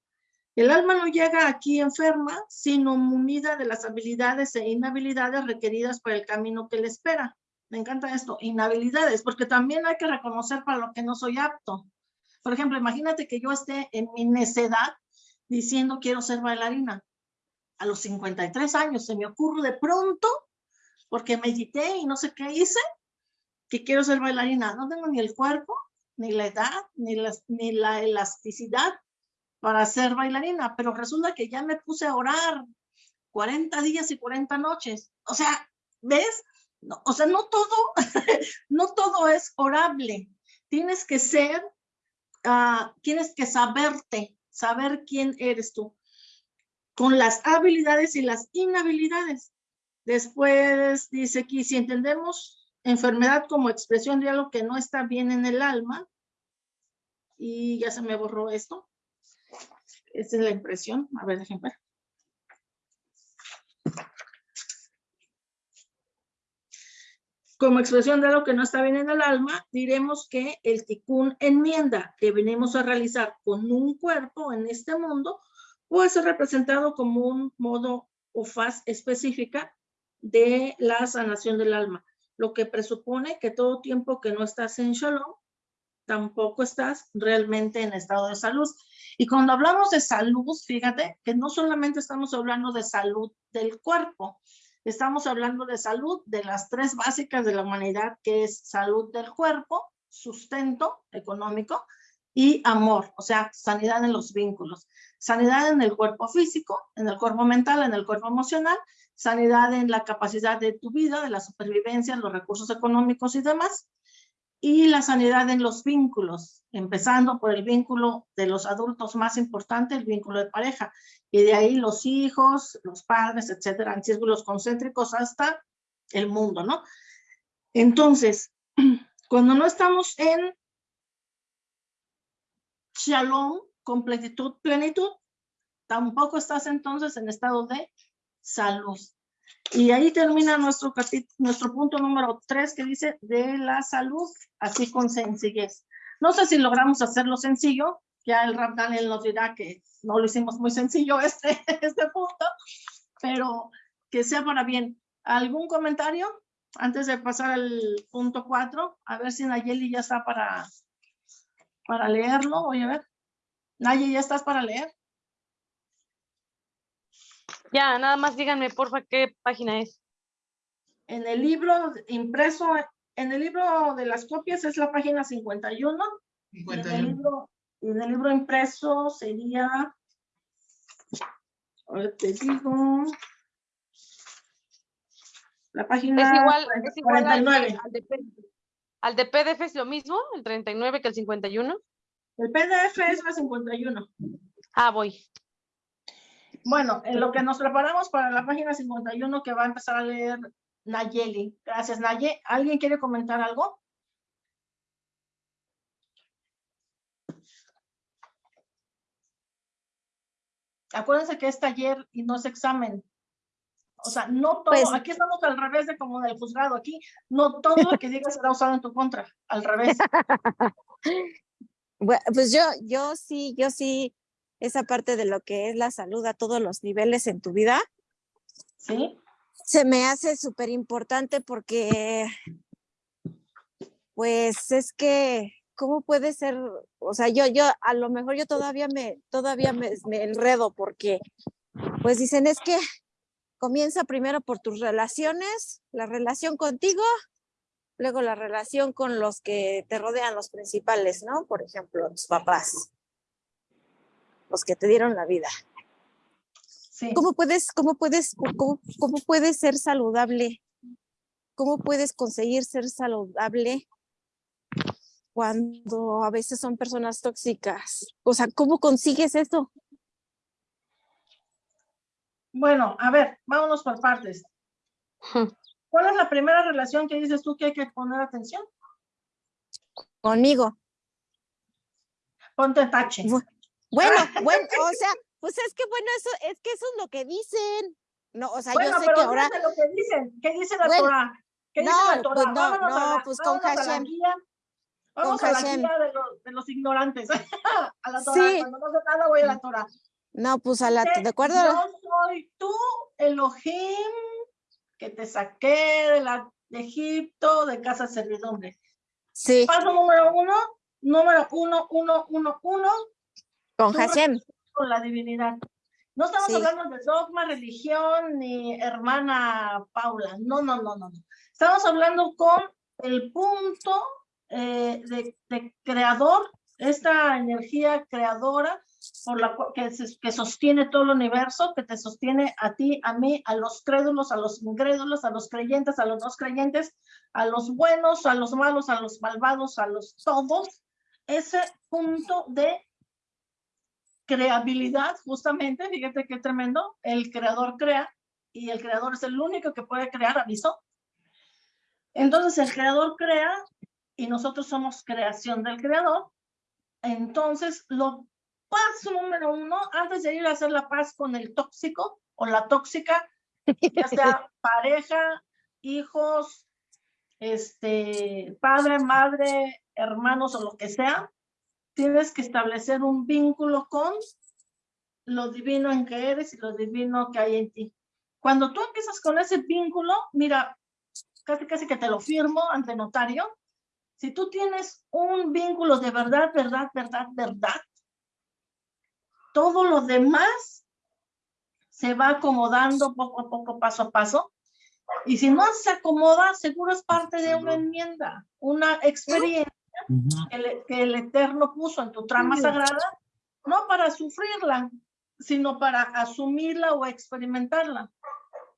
el alma no llega aquí enferma, sino munida de las habilidades e inhabilidades requeridas para el camino que le espera me encanta esto, inhabilidades, porque también hay que reconocer para lo que no soy apto. Por ejemplo, imagínate que yo esté en mi necedad diciendo quiero ser bailarina. A los 53 años se me ocurre de pronto, porque medité y no sé qué hice, que quiero ser bailarina. No tengo ni el cuerpo, ni la edad, ni la, ni la elasticidad para ser bailarina, pero resulta que ya me puse a orar 40 días y 40 noches. O sea, ¿ves? o sea, no todo, no todo es orable. Tienes que ser, uh, tienes que saberte, saber quién eres tú, con las habilidades y las inhabilidades. Después dice aquí, si entendemos enfermedad como expresión de algo que no está bien en el alma, y ya se me borró esto. Esa es la impresión. A ver, déjenme ver. Como expresión de lo que no está bien en el alma, diremos que el ticún enmienda que venimos a realizar con un cuerpo en este mundo puede ser representado como un modo o faz específica de la sanación del alma, lo que presupone que todo tiempo que no estás en shalom, tampoco estás realmente en estado de salud. Y cuando hablamos de salud, fíjate que no solamente estamos hablando de salud del cuerpo, Estamos hablando de salud, de las tres básicas de la humanidad, que es salud del cuerpo, sustento económico y amor, o sea, sanidad en los vínculos. Sanidad en el cuerpo físico, en el cuerpo mental, en el cuerpo emocional, sanidad en la capacidad de tu vida, de la supervivencia, los recursos económicos y demás, y la sanidad en los vínculos, empezando por el vínculo de los adultos más importante, el vínculo de pareja, y de ahí los hijos, los padres, etcétera, en círculos concéntricos hasta el mundo, ¿no? Entonces, cuando no estamos en shalom, completitud, plenitud, tampoco estás entonces en estado de salud. Y ahí termina nuestro, nuestro punto número tres que dice de la salud, así con sencillez. No sé si logramos hacerlo sencillo, ya el Rab Daniel nos dirá que no lo hicimos muy sencillo este, este punto, pero que sea para bien. ¿Algún comentario antes de pasar al punto cuatro? A ver si Nayeli ya está para, para leerlo. Voy a ver. Nayeli, ¿ya estás para leer? Ya, nada más díganme, porfa, qué página es. En el libro impreso, en el libro de las copias es la página 51. Y en el libro, en el libro impreso sería, ahora te digo, la página es igual, es igual 49. Al, de, al de PDF es lo mismo, el 39 que el 51. El PDF es la 51. Ah, voy. Bueno, en lo que nos preparamos para la página 51 que va a empezar a leer Nayeli. Gracias, Naye. ¿Alguien quiere comentar algo? Acuérdense que es taller y no es examen. O sea, no todo, Pues- aquí estamos al revés de como del juzgado, aquí no todo lo que digas será usado en tu contra, al revés. Pues yo, yo sí, yo sí, esa parte de lo que es la salud a todos los niveles en tu vida, ¿Sí? se me hace súper importante porque, pues es que, ¿cómo puede ser? O sea, yo, yo, a lo mejor yo todavía me, todavía me, me enredo porque, pues dicen, es que comienza primero por tus relaciones, la relación contigo, luego la relación con los que te rodean, los principales, ¿no? Por ejemplo, tus papás, los que te dieron la vida. Sí. ¿Cómo puedes, cómo puedes, cómo, cómo puedes ser saludable? ¿Cómo puedes conseguir ser saludable cuando a veces son personas tóxicas? O sea, ¿cómo consigues eso? Bueno, a ver, vámonos por partes. ¿Cuál es la primera relación que dices tú que hay que poner atención? Conmigo. Ponte tache. Bu- Bueno, bueno, o sea, pues es que bueno, eso es que eso es lo que dicen. No, o sea, Bueno, yo sé pero que ahora fíjate lo que dicen. ¿Qué dice la Bueno, Torah? ¿Qué dice no, la Torah? pues no, no, la- pues con Hashem. Vamos a la guía de los, de los ignorantes. a la Torah. Sí. Cuando no sé nada voy a la Torah. no, pues a la Dice, de acuerdo. Yo soy tú, Elohim, que te saqué de, la, de Egipto, de casa servidumbre. Sí, Paso número uno, número uno, uno, uno, uno, con Hashem. con la divinidad. No estamos Sí. hablando de dogma, religión, ni hermana Paula. No, no, no, no. Estamos hablando con el punto eh, de, de creador, esta energía creadora por la que, se- que sostiene todo el universo, que te sostiene a ti, a mí, a los crédulos, a los incrédulos, a los creyentes, a los no creyentes, a los buenos, a los malos, a los malvados, a los todos. Ese punto de creabilidad, justamente, fíjate qué tremendo, el creador crea y el creador es el único que puede crear, aviso. Entonces el creador crea y nosotros somos creación del creador. Entonces, lo paso número uno, antes de ir a hacer la paz con el tóxico o la tóxica, ya sea pareja, hijos, este, padre, madre, hermanos o lo que sea, tienes que establecer un vínculo con lo divino en que eres y lo divino que hay en ti. Cuando tú empiezas con ese vínculo, mira, casi casi que te lo firmo ante notario, si tú tienes un vínculo de verdad, verdad, verdad, verdad, todo lo demás se va acomodando poco a poco, paso a paso. Y si no se acomoda, seguro es parte de una enmienda, una experiencia que el, que el Eterno puso en tu trama sagrada, no para sufrirla, sino para asumirla o experimentarla.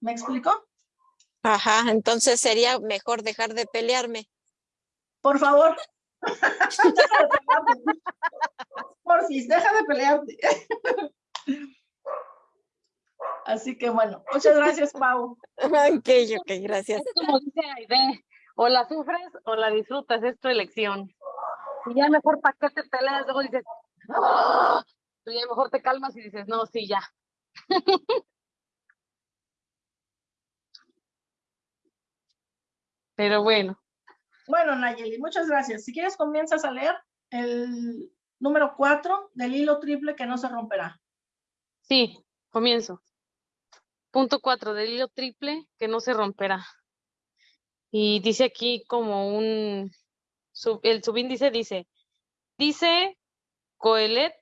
¿Me explicó? Ajá, entonces sería mejor dejar de pelearme. Por favor. Porfis, deja de pelearte. Así que bueno, muchas gracias, Pau. Ok, ok, gracias. Es como dice Aide, o la sufres o la disfrutas, es tu elección. Y ya mejor para qué te peleas, luego dices, "Ah", tú ya mejor te calmas y dices, no, sí, ya. Pero bueno, Bueno, Nayeli, muchas gracias. Si quieres, comienzas a leer el número 4 del hilo triple que no se romperá. sí, comienzo. Punto cuatro, del hilo triple que no se romperá. Y dice aquí como un, el subíndice dice, dice Coelet,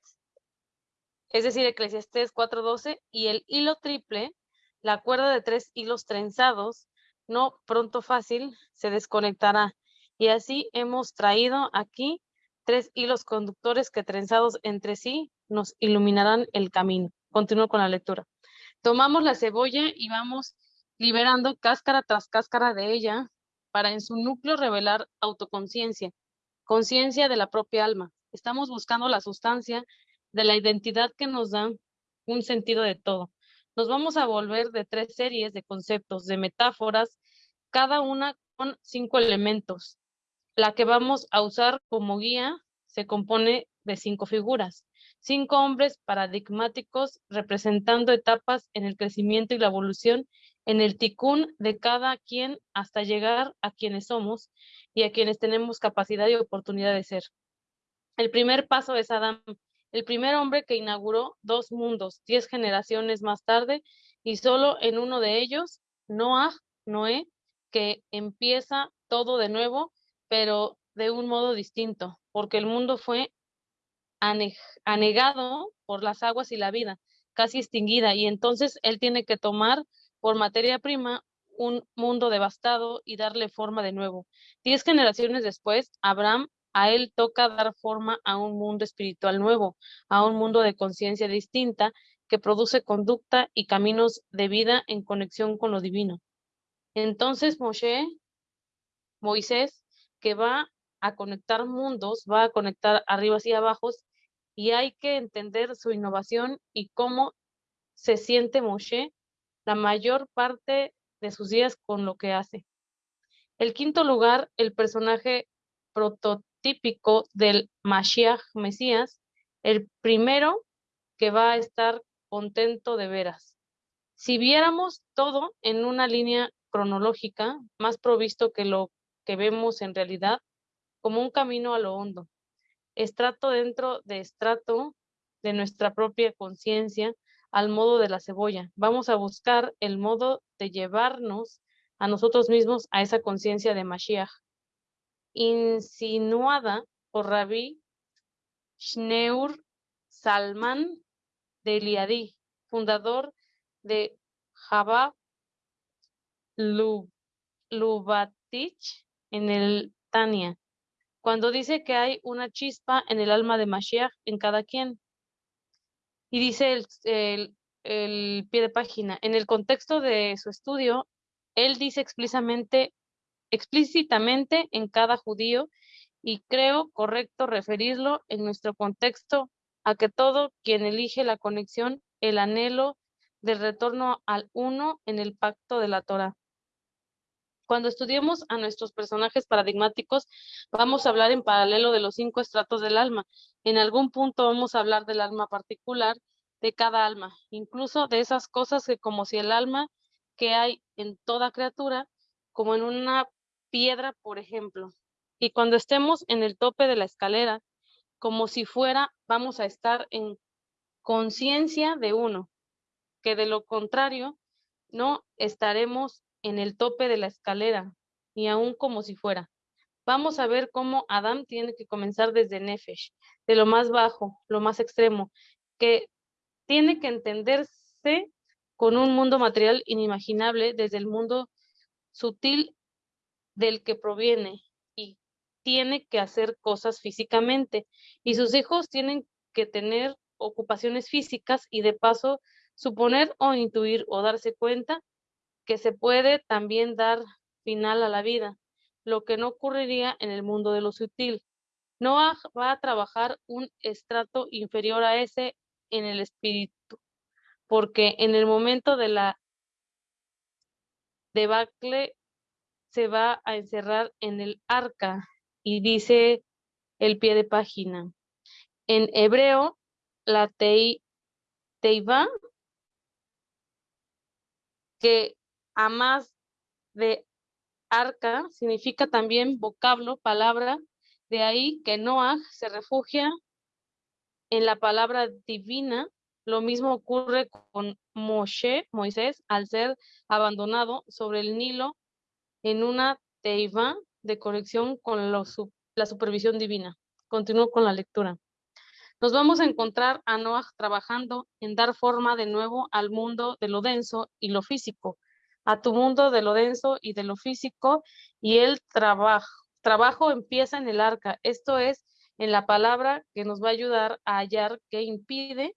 es decir, Eclesiastés 4.12, y el hilo triple, la cuerda de tres hilos trenzados, no pronto fácil, se desconectará. Y así hemos traído aquí tres hilos conductores que trenzados entre sí nos iluminarán el camino. Continúo con la lectura. Tomamos la cebolla y vamos liberando cáscara tras cáscara de ella para en su núcleo revelar autoconciencia, conciencia de la propia alma. Estamos buscando la sustancia de la identidad que nos da un sentido de todo. Nos vamos a volver de tres series de conceptos, de metáforas, cada una con cinco elementos. La que vamos a usar como guía se compone de cinco figuras, cinco hombres paradigmáticos representando etapas en el crecimiento y la evolución en el ticún de cada quien hasta llegar a quienes somos y a quienes tenemos capacidad y oportunidad de ser. El primer paso es Adán, el primer hombre que inauguró dos mundos, diez generaciones más tarde, y solo en uno de ellos, Noah, Noé, que empieza todo de nuevo, pero de un modo distinto, porque el mundo fue anegado por las aguas y la vida, casi extinguida, y entonces él tiene que tomar por materia prima un mundo devastado y darle forma de nuevo. Diez generaciones después, Abraham, a él toca dar forma a un mundo espiritual nuevo, a un mundo de conciencia distinta que produce conducta y caminos de vida en conexión con lo divino. Entonces Moshe, Moisés, que va a conectar mundos, va a conectar arriba y abajo, y hay que entender su innovación y cómo se siente Moshe la mayor parte de sus días con lo que hace. El quinto lugar, el personaje prototípico del Mashiach Mesías, el primero que va a estar contento de veras. Si viéramos todo en una línea cronológica, más provisto que lo que vemos en realidad, como un camino a lo hondo, estrato dentro de estrato de nuestra propia conciencia, al modo de la cebolla. Vamos a buscar el modo de llevarnos a nosotros mismos a esa conciencia de Mashiach, insinuada por Rabbi Schneur Salman de Liadi, fundador de Jabá Lubatich en el Tania, cuando dice que hay una chispa en el alma de Mashiach en cada quien. Y dice el, el, pie de página, en el contexto de su estudio, él dice explícitamente, explícitamente en cada judío y creo correcto referirlo en nuestro contexto a que todo quien elige la conexión, el anhelo del retorno al uno en el pacto de la Torah. Cuando estudiemos a nuestros personajes paradigmáticos, vamos a hablar en paralelo de los cinco estratos del alma. En algún punto vamos a hablar del alma particular de cada alma, incluso de esas cosas que como si el alma que hay en toda criatura, como en una piedra, por ejemplo. Y cuando estemos en el tope de la escalera, como si fuera, vamos a estar en conciencia de uno, que de lo contrario, no estaremos en el tope de la escalera, ni aún como si fuera. Vamos a ver cómo Adán tiene que comenzar desde Nefesh, de lo más bajo, lo más extremo, que tiene que entenderse con un mundo material inimaginable desde el mundo sutil del que proviene y tiene que hacer cosas físicamente y sus hijos tienen que tener ocupaciones físicas y de paso suponer o intuir o darse cuenta que se puede también dar final a la vida, lo que no ocurriría en el mundo de lo sutil. Noah va a trabajar un estrato inferior a ese en el espíritu, porque en el momento de la debacle se va a encerrar en el arca y dice el pie de página. En hebreo, la tei, teiva, que a más de arca significa también vocablo, palabra, de ahí que Noah se refugia en la palabra divina. Lo mismo ocurre con Moshe, Moisés, al ser abandonado sobre el Nilo en una teiva de conexión con la supervisión divina. Continúo con la lectura. Nos vamos a encontrar a Noah trabajando en dar forma de nuevo al mundo de lo denso y lo físico, a tu mundo de lo denso y de lo físico, y el trabajo, trabajo empieza en el arca. Esto es en la palabra que nos va a ayudar a hallar qué impide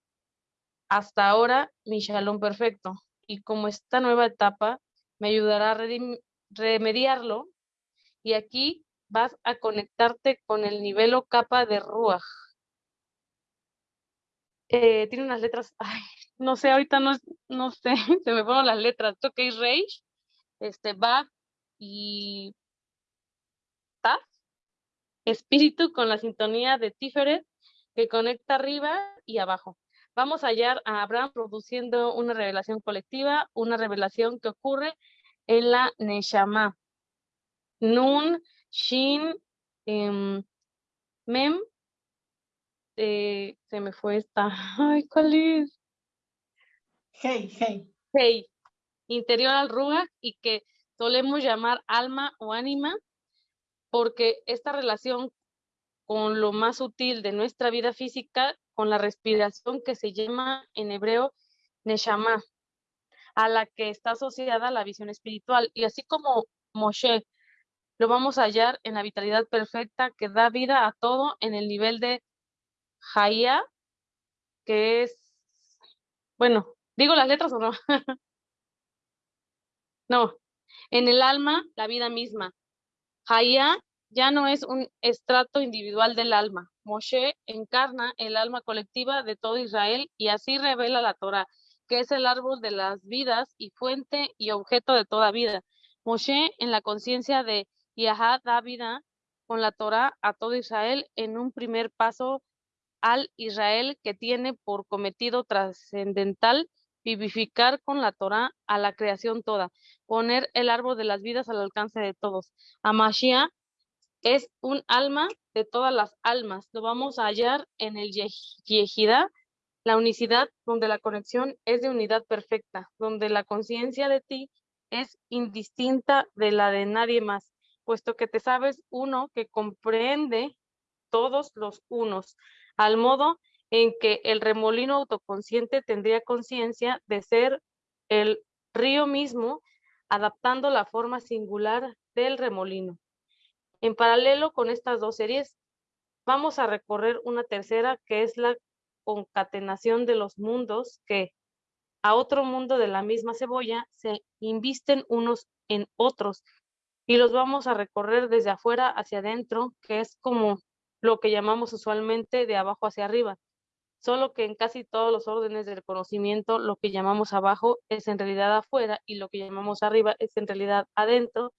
hasta ahora mi shalom perfecto. Y como esta nueva etapa me ayudará a remediarlo, y aquí vas a conectarte con el nivel o capa de Ruach. Eh, tiene unas letras, no sé, ahorita no, no sé, se me fueron las letras. Esto que es Reish, este, va y Ta, espíritu con la sintonía de Tiferet que conecta arriba y abajo. Vamos a hallar a Abraham produciendo una revelación colectiva, una revelación que ocurre en la Neshama. Nun, Shin, em, Mem, eh, se me fue esta. Ay, ¿cuál es? Hey, hey. Hey, interior al Ruach y que solemos llamar alma o ánima, porque esta relación con lo más útil de nuestra vida física, con la respiración que se llama en hebreo Neshama, a la que está asociada la visión espiritual. Y así como Moshe lo vamos a hallar en la vitalidad perfecta que da vida a todo en el nivel de Jaya, que es, bueno, ¿digo las letras o no? no, en el alma, la vida misma. Jaya ya no es un estrato individual del alma. Moshe encarna el alma colectiva de todo Israel y así revela la Torah, que es el árbol de las vidas y fuente y objeto de toda vida. Moshe en la conciencia de Yahá da vida con la Torah a todo Israel en un primer paso al Israel que tiene por cometido trascendental vivificar con la Torah a la creación toda, poner el árbol de las vidas al alcance de todos. Amashia es un alma de todas las almas. Lo vamos a hallar en el Yehida, la unicidad donde la conexión es de unidad perfecta, donde la conciencia de ti es indistinta de la de nadie más puesto que te sabes uno que comprende todos los unos, al modo en que el remolino autoconsciente tendría conciencia de ser el río mismo, adaptando la forma singular del remolino. En paralelo con estas dos series, vamos a recorrer una tercera que es la concatenación de los mundos que a otro mundo de la misma cebolla se invisten unos en otros y los vamos a recorrer desde afuera hacia adentro, que es como lo que llamamos usualmente de abajo hacia arriba. Solo que en casi todos los órdenes del conocimiento, lo que llamamos abajo es en realidad afuera y lo que llamamos arriba es en realidad adentro.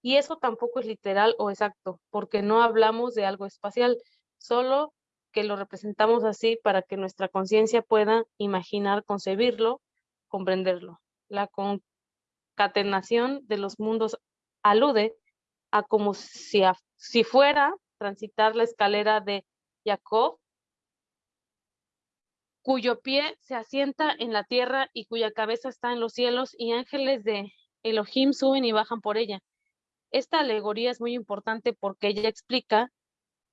Y eso tampoco es literal o exacto, porque no hablamos de algo espacial, solo que lo representamos así para que nuestra conciencia pueda imaginar, concebirlo, comprenderlo. La concatenación de los mundos alude a como si, si fuera transitar la escalera de Jacob, cuyo pie se asienta en la tierra y cuya cabeza está en los cielos, y ángeles de Elohim suben y bajan por ella. Esta alegoría es muy importante porque ella explica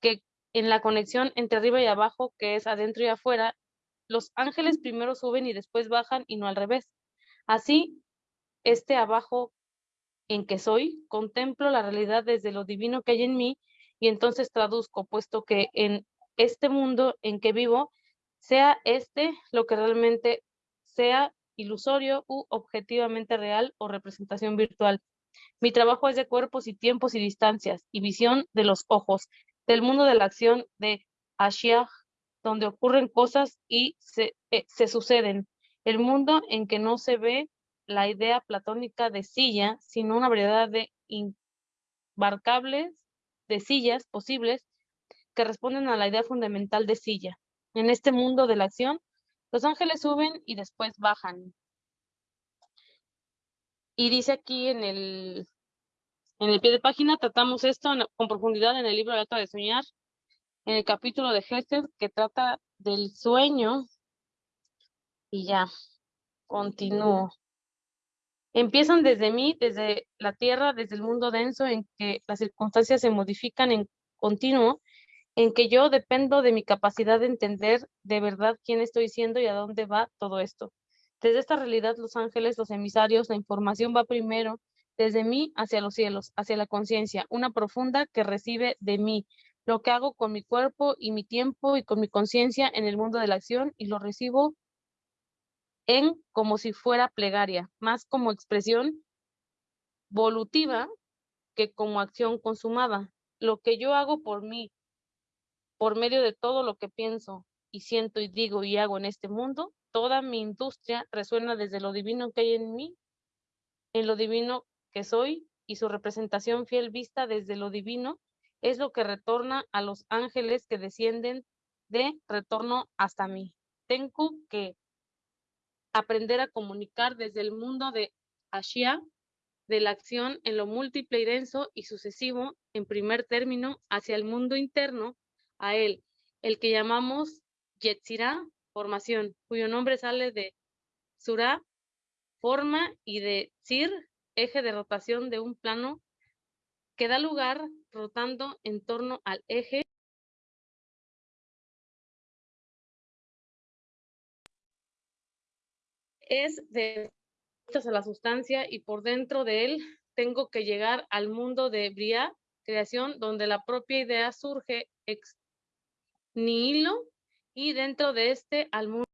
que en la conexión entre arriba y abajo, que es adentro y afuera, los ángeles primero suben y después bajan y no al revés. Así, este abajo en que soy, contemplo la realidad desde lo divino que hay en mí y entonces traduzco, puesto que en este mundo en que vivo, sea este lo que realmente sea ilusorio u objetivamente real o representación virtual. Mi trabajo es de cuerpos y tiempos y distancias y visión de los ojos, del mundo de la acción de Ashiach, donde ocurren cosas y se, eh, se suceden. El mundo en que no se ve la idea platónica de silla, sino una variedad de embarcables de sillas posibles que responden a la idea fundamental de silla. En este mundo de la acción, los ángeles suben y después bajan. Y dice aquí en el, en el pie de página, tratamos esto con profundidad en el libro de Alta de Soñar, en el capítulo de Gesed que trata del sueño. Y ya, continúo. Empiezan desde mí, desde la tierra, desde el mundo denso en que las circunstancias se modifican en continuo, en que yo dependo de mi capacidad de entender de verdad quién estoy siendo y a dónde va todo esto. Desde esta realidad, los ángeles, los emisarios, la información va primero desde mí hacia los cielos, hacia la conciencia, una profunda que recibe de mí lo que hago con mi cuerpo y mi tiempo y con mi conciencia en el mundo de la acción y lo recibo en como si fuera plegaria, más como expresión volutiva que como acción consumada. Lo que yo hago por mí, por medio de todo lo que pienso y siento y digo y hago en este mundo, toda mi industria resuena desde lo divino que hay en mí, en lo divino que soy y su representación fiel vista desde lo divino es lo que retorna a los ángeles que descienden de retorno hasta mí. Tengo que aprender a comunicar desde el mundo de Ashia, de la acción en lo múltiple y denso y sucesivo, en primer término, hacia el mundo interno, a él, el que llamamos Yetzirah, formación, cuyo nombre sale de Surah, forma, y de Sir, eje de rotación de un plano que da lugar rotando en torno al eje es de a la sustancia y por dentro de él tengo que llegar al mundo de Bria, creación, donde la propia idea surge ex nihilo y dentro de este al mundo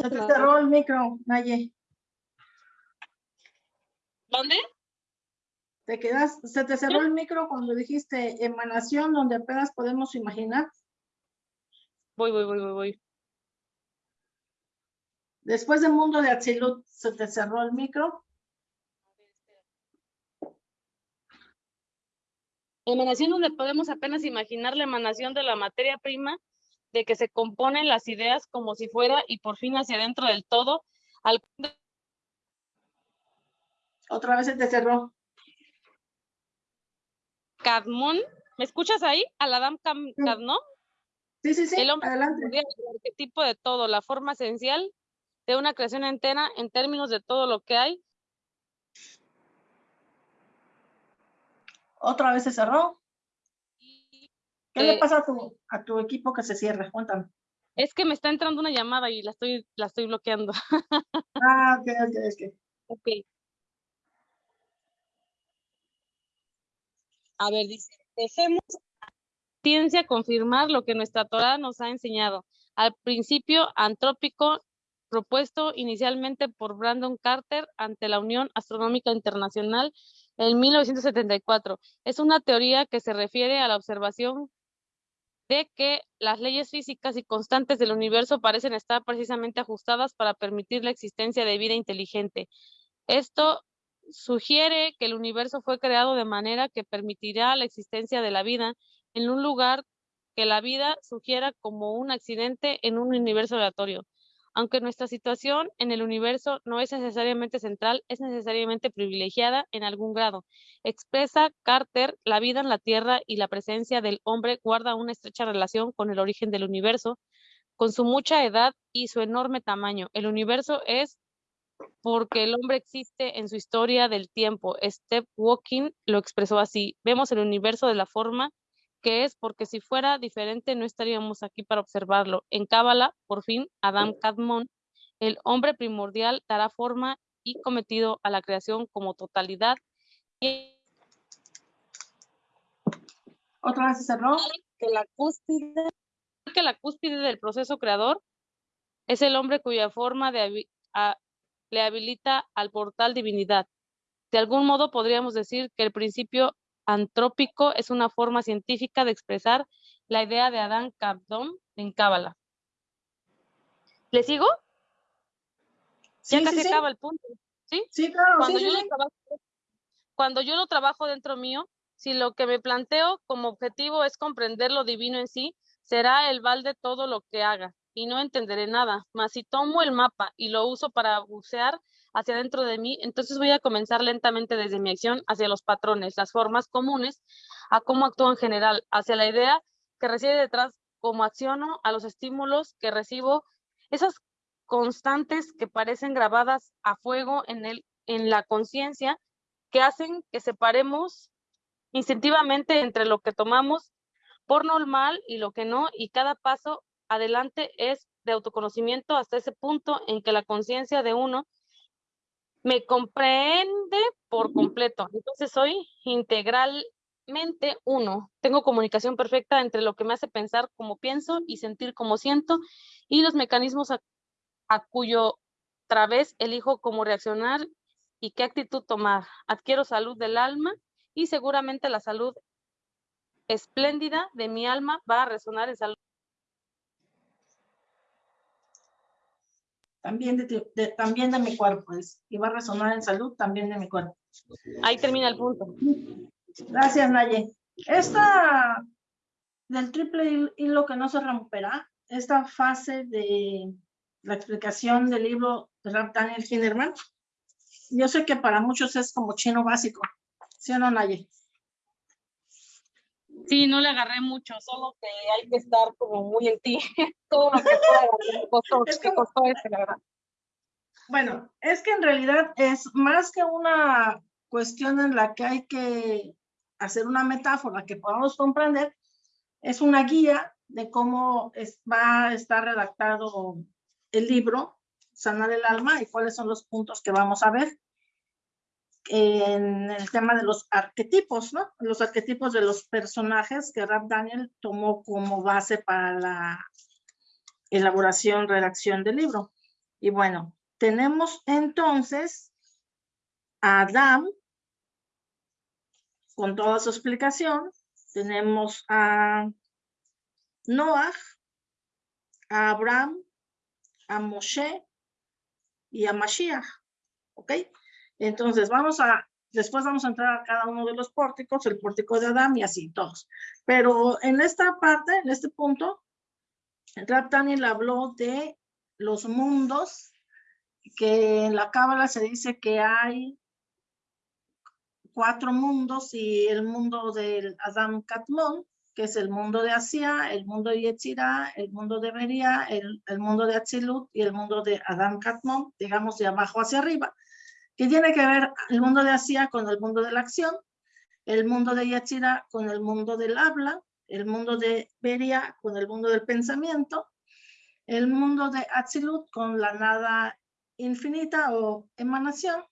Se te cerró el micro, Naye. ¿Dónde? Te quedas, se te cerró el micro cuando dijiste emanación donde apenas podemos imaginar. Voy, voy, voy, voy, voy. Después del mundo de Atsilut, se te cerró el micro. Emanación donde podemos apenas imaginar la emanación de la materia prima de que se componen las ideas como si fuera y por fin hacia adentro del todo. Al... Otra vez se te cerró. Cadmón, ¿me escuchas ahí? Aladam Cadmón. Sí, sí, sí, el hombre adelante. el arquetipo de todo, la forma esencial de una creación entera en términos de todo lo que hay. Otra vez se cerró. ¿Qué le Eh, pasa a tu, a tu equipo que se cierre? Cuéntame. Es que me está entrando una llamada y la estoy, la estoy bloqueando. Ah, ok, ok, ok. Ok. A ver, dice, dejemos ciencia confirmar lo que nuestra Torah nos ha enseñado. Al principio antrópico propuesto inicialmente por Brandon Carter ante la Unión Astronómica Internacional en 1974. Es una teoría que se refiere a la observación de que las leyes físicas y constantes del universo parecen estar precisamente ajustadas para permitir la existencia de vida inteligente. Esto sugiere que el universo fue creado de manera que permitirá la existencia de la vida en un lugar que la vida sugiera como un accidente en un universo aleatorio. Aunque nuestra situación en el universo no es necesariamente central, es necesariamente privilegiada en algún grado. Expresa Carter, la vida en la Tierra y la presencia del hombre guarda una estrecha relación con el origen del universo, con su mucha edad y su enorme tamaño. El universo es porque el hombre existe en su historia del tiempo. Steph Walking lo expresó así. Vemos el universo de la forma que es porque si fuera diferente no estaríamos aquí para observarlo. En Cábala, por fin, Adam Kadmon, el hombre primordial, dará forma y cometido a la creación como totalidad. Otra vez se cerró. que la cúspide, que la cúspide del proceso creador es el hombre cuya forma de habi- a- le habilita al portal divinidad. De algún modo podríamos decir que el principio antrópico es una forma científica de expresar la idea de Adán Kabdom en Cábala. ¿Le sigo? Sí, ya casi sí. acaba el punto. Sí, claro, sí, cuando sí, yo lo trabajo, cuando yo lo trabajo dentro mío, si lo que me planteo como objetivo es comprender lo divino en sí, será el balde todo lo que haga y no entenderé nada. Mas si tomo el mapa y lo uso para bucear hacia dentro de mí, entonces voy a comenzar lentamente desde mi acción hacia los patrones, las formas comunes, a cómo actúo en general, hacia la idea que reside detrás, cómo acciono, a los estímulos que recibo, esas constantes que parecen grabadas a fuego en, el, en la conciencia que hacen que separemos instintivamente entre lo que tomamos por normal y lo que no, y cada paso adelante es de autoconocimiento hasta ese punto en que la conciencia de uno me comprende por completo. Entonces soy integralmente uno. Tengo comunicación perfecta entre lo que me hace pensar como pienso y sentir como siento y los mecanismos a, a cuyo través elijo cómo reaccionar y qué actitud tomar. Adquiero salud del alma y seguramente la salud espléndida de mi alma va a resonar en salud. También de, también de mi cuerpo, es, y va a resonar en salud también de mi cuerpo. Ahí termina el punto. Gracias, Naye. Esta del triple hilo que no se romperá, esta fase de la explicación del libro de Rap Daniel Kinderman, yo sé que para muchos es como chino básico, ¿sí o no, Naye? Sí, no le agarré mucho, solo que hay que estar como muy en ti, todo lo que pueda, costó, me costó ese, la verdad. Bueno, es que en realidad es más que una cuestión en la que hay que hacer una metáfora que podamos comprender, es una guía de cómo es, va a estar redactado el libro, Sanar el Alma, y cuáles son los puntos que vamos a ver en el tema de los arquetipos, ¿no? Los arquetipos de los personajes que Rap Daniel tomó como base para la elaboración, redacción del libro. Y bueno, tenemos entonces a Adam con toda su explicación. Tenemos a Noah, a Abraham, a Moshe y a Mashiach. ¿Ok? Entonces vamos a, después vamos a entrar a cada uno de los pórticos, el pórtico de Adán y así todos. Pero en esta parte, en este punto, Rab Daniel habló de los mundos, que en la Cábala se dice que hay cuatro mundos y el mundo del Adam Katmon, que es el mundo de Asia, el mundo de Yetzirah, el mundo de Beria, el, el, mundo de Atzilut y el mundo de Adam Katmon, digamos de abajo hacia arriba que tiene que ver el mundo de Asia con el mundo de la acción, el mundo de Yachira con el mundo del habla, el mundo de Beria con el mundo del pensamiento, el mundo de Atzilut con la nada infinita o emanación,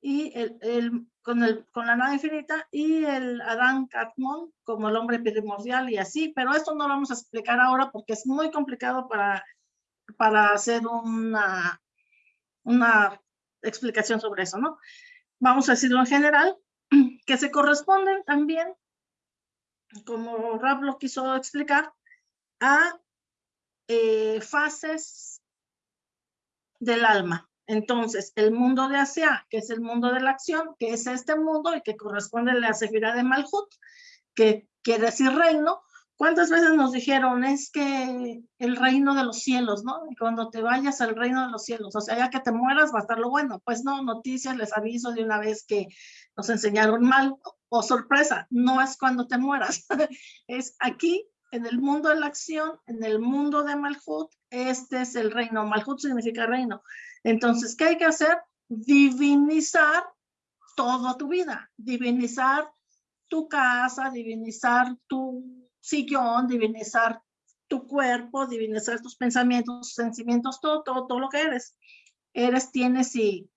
y el, el, con, el, con la nada infinita, y el Adán Katmon como el hombre primordial y así, pero esto no lo vamos a explicar ahora porque es muy complicado para, para hacer una, una explicación sobre eso, ¿no? Vamos a decirlo en general, que se corresponden también, como Rab lo quiso explicar, a eh, fases del alma. Entonces, el mundo de Asia, que es el mundo de la acción, que es este mundo y que corresponde a la Sefirá de Malhut, que quiere decir reino, ¿Cuántas veces nos dijeron, es que el reino de los cielos, ¿no? Cuando te vayas al reino de los cielos, o sea, ya que te mueras va a estar lo bueno. Pues no, noticias, les aviso de una vez que nos enseñaron mal, o sorpresa, no es cuando te mueras, es aquí, en el mundo de la acción, en el mundo de Malhut, este es el reino. Malhut significa reino. Entonces, ¿qué hay que hacer? Divinizar toda tu vida, divinizar tu casa, divinizar tu sillón, divinizar tu cuerpo, divinizar tus pensamientos, sentimientos, todo, todo, todo lo que eres. Eres, tienes y,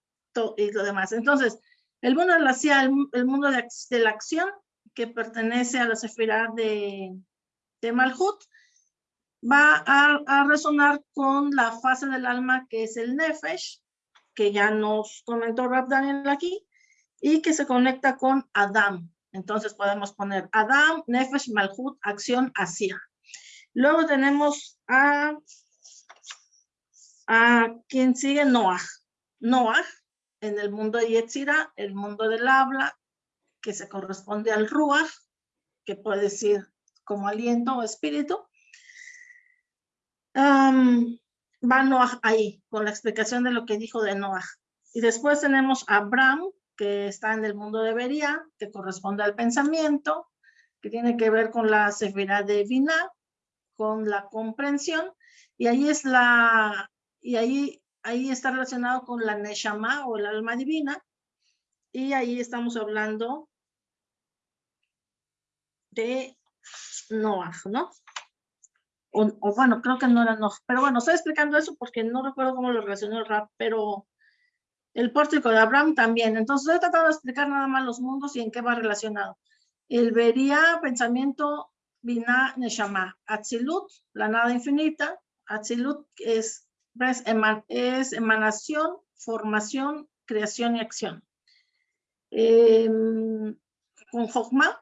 y lo demás. Entonces, el mundo de, la acción, que pertenece a la sefirá de, de Malhut, va a, a, resonar con la fase del alma que es el Nefesh, que ya nos comentó Rab Daniel aquí, y que se conecta con Adam, entonces podemos poner Adam, Nefesh, Malhut, acción, Asia. Luego tenemos a, a quien sigue Noah. Noah, en el mundo de Yetzira, el mundo del habla, que se corresponde al Ruach, que puede decir como aliento o espíritu. va Noah ahí, con la explicación de lo que dijo de Noah. Y después tenemos a Abraham, que está en el mundo de Beria, que corresponde al pensamiento, que tiene que ver con la severidad divina, con la comprensión, y ahí es la, y ahí, ahí está relacionado con la Neshama o el alma divina, y ahí estamos hablando de Noah, ¿no? O, bueno, creo que no era Noah, pero bueno, estoy explicando eso porque no recuerdo cómo lo relacionó el rap, pero el pórtico de Abraham también. Entonces estoy tratando de explicar nada más los mundos y en qué va relacionado. El vería pensamiento Binah Neshama. Atzilut, la nada infinita. Atzilut es, es emanación, formación, creación y acción. Em, con Jokma,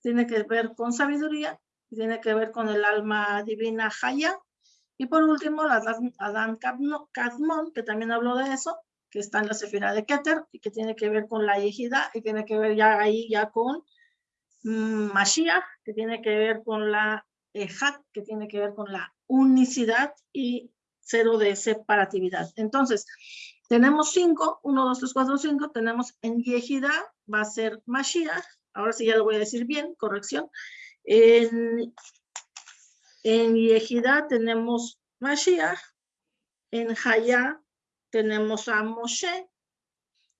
tiene que ver con sabiduría, tiene que ver con el alma divina Haya. Y por último, la Adán Kadmon, que también habló de eso, que está en la Sefira de Keter, y que tiene que ver con la Yejida, y tiene que ver ya ahí ya con mm, Mashiach, que tiene que ver con la Ejat, que tiene que ver con la unicidad y cero de separatividad. Entonces, tenemos cinco, uno, dos, tres, cuatro, cinco, tenemos en Yehida, va a ser Mashiach, ahora sí ya lo voy a decir bien, corrección. En, en Yehida tenemos Mashiach, en Haya tenemos a Moshe,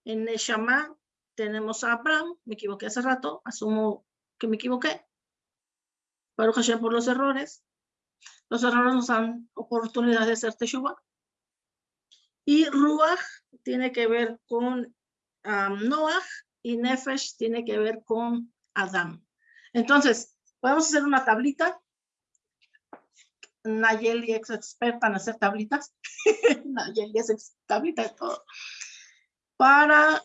en Neshama tenemos a Abraham, me equivoqué hace rato, asumo que me equivoqué. Baruch Hashem por los errores. Los errores nos dan oportunidad de hacer Teshuvah. Y Ruach tiene que ver con Noah y Nefesh tiene que ver con Adam. Entonces, podemos hacer una tablita. Nayeli es experta en hacer tablitas. Nayeli es tablita de todo. Para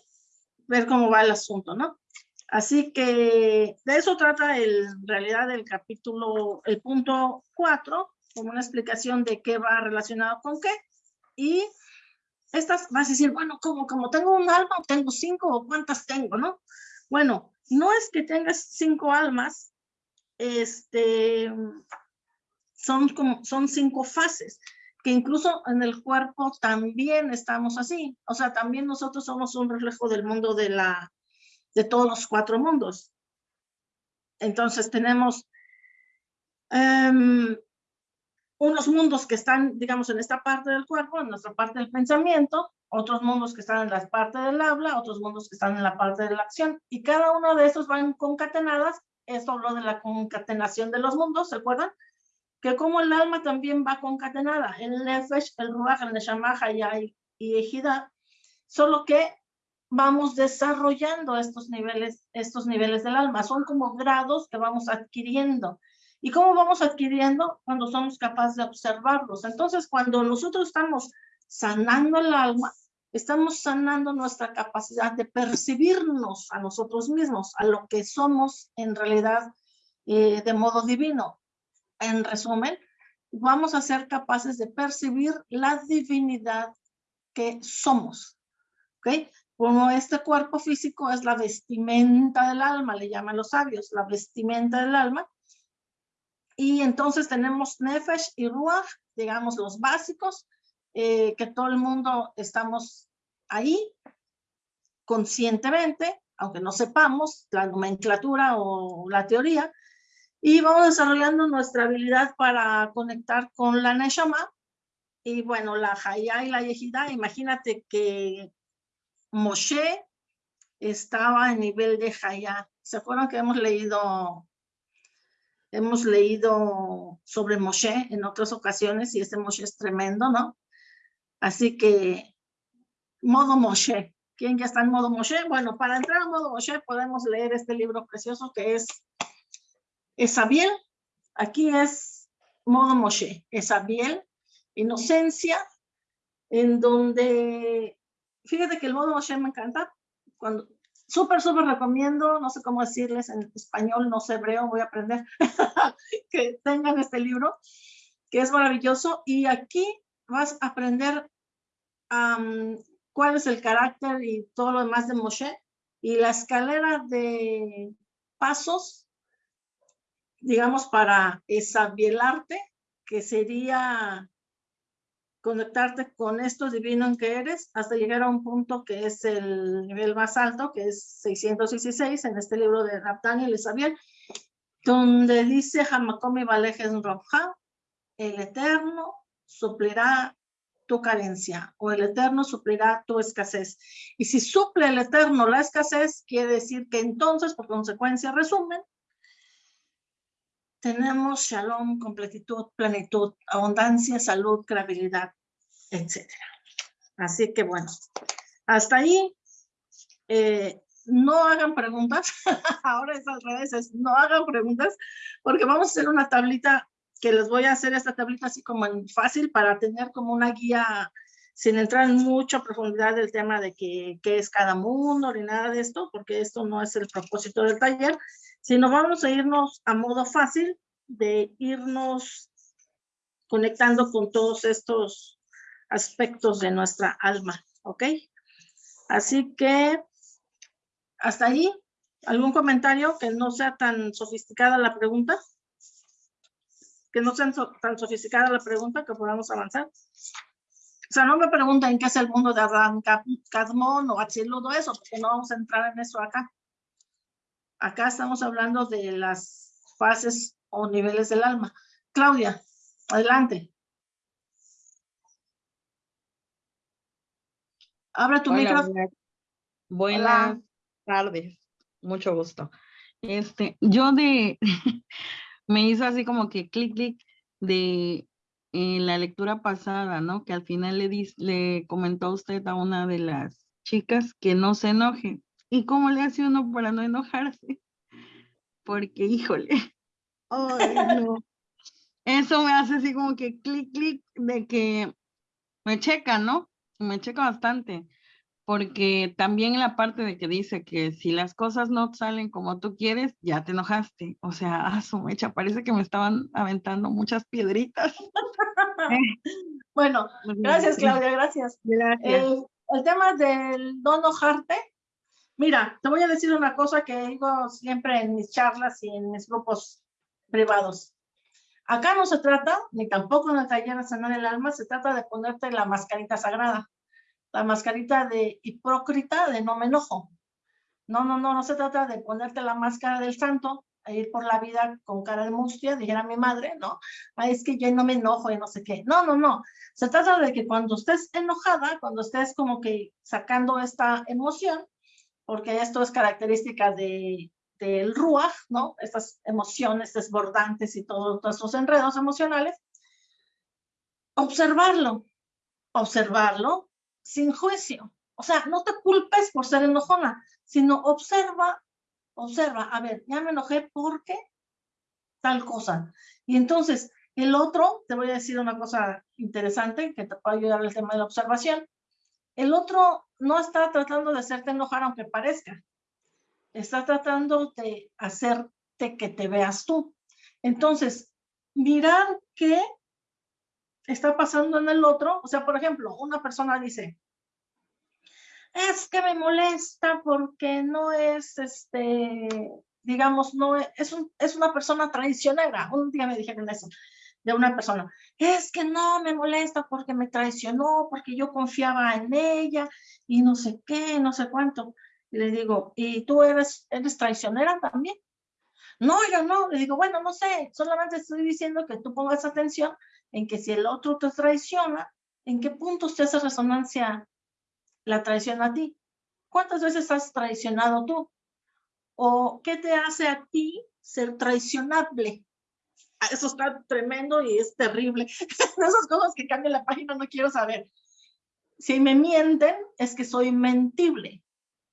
ver cómo va el asunto, ¿no? Así que de eso trata el, en realidad el capítulo, el punto 4, como una explicación de qué va relacionado con qué. Y estas vas a decir, bueno, como, como tengo un alma, tengo cinco, o cuántas tengo, ¿no? Bueno, no es que tengas cinco almas, este, son, como, son cinco fases, que incluso en el cuerpo también estamos así. O sea, también nosotros somos un reflejo del mundo de, la, de todos los cuatro mundos. Entonces tenemos um, unos mundos que están, digamos, en esta parte del cuerpo, en nuestra parte del pensamiento, otros mundos que están en la parte del habla, otros mundos que están en la parte de la acción, y cada uno de esos van concatenadas, esto habló de la concatenación de los mundos, ¿se acuerdan? Que como el alma también va concatenada, el nefesh, el ruach, el neshama, y, y ejida, solo que vamos desarrollando estos niveles, estos niveles del alma, son como grados que vamos adquiriendo, ¿Y cómo vamos adquiriendo? Cuando somos capaces de observarlos. Entonces, cuando nosotros estamos sanando el alma, estamos sanando nuestra capacidad de percibirnos a nosotros mismos, a lo que somos en realidad eh, de modo divino. En resumen, vamos a ser capaces de percibir la divinidad que somos. ¿Ok? Como este cuerpo físico es la vestimenta del alma, le llaman los sabios, la vestimenta del alma, y entonces tenemos Nefesh y Ruach, digamos los básicos, eh, que todo el mundo estamos ahí conscientemente, aunque no sepamos la nomenclatura o la teoría, y vamos desarrollando nuestra habilidad para conectar con la Neshama, y bueno, la Hayá y la Yehida, imagínate que Moshe estaba en nivel de Hayá. ¿Se acuerdan que hemos leído Hemos leído sobre Moshe en otras ocasiones y este Moshe es tremendo, ¿no? Así que, modo Moshe. ¿Quién ya está en modo Moshe? Bueno, para entrar en modo Moshe podemos leer este libro precioso que es Esabiel. Aquí es modo Moshe. Esabiel, inocencia, en donde, fíjate que el modo Moshe me encanta. Cuando Súper, súper recomiendo, no sé cómo decirles en español, no sé hebreo, voy a aprender, que tengan este libro, que es maravilloso. Y aquí vas a aprender cuál es el carácter y todo lo demás de Moshe. Y la escalera de pasos, digamos, para arte, que sería conectarte con esto divino en que eres hasta llegar a un punto que es el nivel más alto, que es 616 en este libro de Raptán y Isabel, donde dice Hamakomi Balejes Roja, el Eterno suplirá tu carencia o el Eterno suplirá tu escasez. Y si suple el Eterno la escasez, quiere decir que entonces, por consecuencia, resumen, tenemos shalom, completitud, plenitud, abundancia, salud, credibilidad, etc. Así que bueno, hasta ahí. Eh, no hagan preguntas, ahora es al revés, no hagan preguntas, porque vamos a hacer una tablita que les voy a hacer esta tablita así como en fácil para tener como una guía sin entrar en mucha profundidad del tema de qué es cada mundo ni nada de esto, porque esto no es el propósito del taller, sino vamos a irnos a modo fácil de irnos conectando con todos estos aspectos de nuestra alma, ¿ok? Así que hasta ahí, ¿algún comentario que no sea tan sofisticada la pregunta? Que no sea tan sofisticada la pregunta que podamos avanzar. O sea, no me pregunten qué es el mundo de Abraham Cadmón o Achiludo, eso, porque no vamos a entrar en eso acá. Acá estamos hablando de las fases o niveles del alma. Claudia, adelante. Abre tu micrófono. Buenas tardes, mucho gusto. Este, yo de, me hizo así como que clic, clic de en la lectura pasada, ¿no? Que al final le, le comentó usted a una de las chicas que no se enoje. ¿Y cómo le hace uno para no enojarse? Porque, híjole, Eso me hace así como que clic, clic, de que me checa, ¿no? Me checa bastante porque también la parte de que dice que si las cosas no salen como tú quieres, ya te enojaste. O sea, a su mecha, parece que me estaban aventando muchas piedritas. bueno, gracias Claudia, gracias. El, el, tema del no enojarte, mira, te voy a decir una cosa que digo siempre en mis charlas y en mis grupos privados. Acá no se trata, ni tampoco en el taller sanar el alma, se trata de ponerte la mascarita sagrada la mascarita de hipócrita de no me enojo. No, no, no, no se trata de ponerte la máscara del santo e ir por la vida con cara de mustia, dijera mi madre, ¿no? Ay, es que yo no me enojo y no sé qué. No, no, no. Se trata de que cuando estés enojada, cuando estés como que sacando esta emoción, porque esto es característica de, del ruaj, ¿no? Estas emociones desbordantes y todos estos enredos emocionales, observarlo, observarlo, sin juicio. O sea, no te culpes por ser enojona, sino observa, observa, a ver, ya me enojé porque tal cosa. Y entonces, el otro, te voy a decir una cosa interesante que te puede ayudar el tema de la observación. El otro no está tratando de hacerte enojar aunque parezca. Está tratando de hacerte que te veas tú. Entonces, mirar qué está pasando en el otro. O sea, por ejemplo, una persona dice, es que me molesta porque no es, este, digamos, no es, un, es una persona traicionera. Un día me dijeron eso de una persona, es que no me molesta porque me traicionó, porque yo confiaba en ella y no sé qué, no sé cuánto. Y le digo, ¿y tú eres, eres traicionera también? No, yo no. Le digo, bueno, no sé, solamente estoy diciendo que tú pongas atención en que si el otro te traiciona, ¿en qué puntos te hace resonancia la traición a ti? ¿Cuántas veces has traicionado tú? ¿O qué te hace a ti ser traicionable? Ah, eso está tremendo y es terrible. Esas cosas que cambian la página no quiero saber. Si me mienten, es que soy mentible.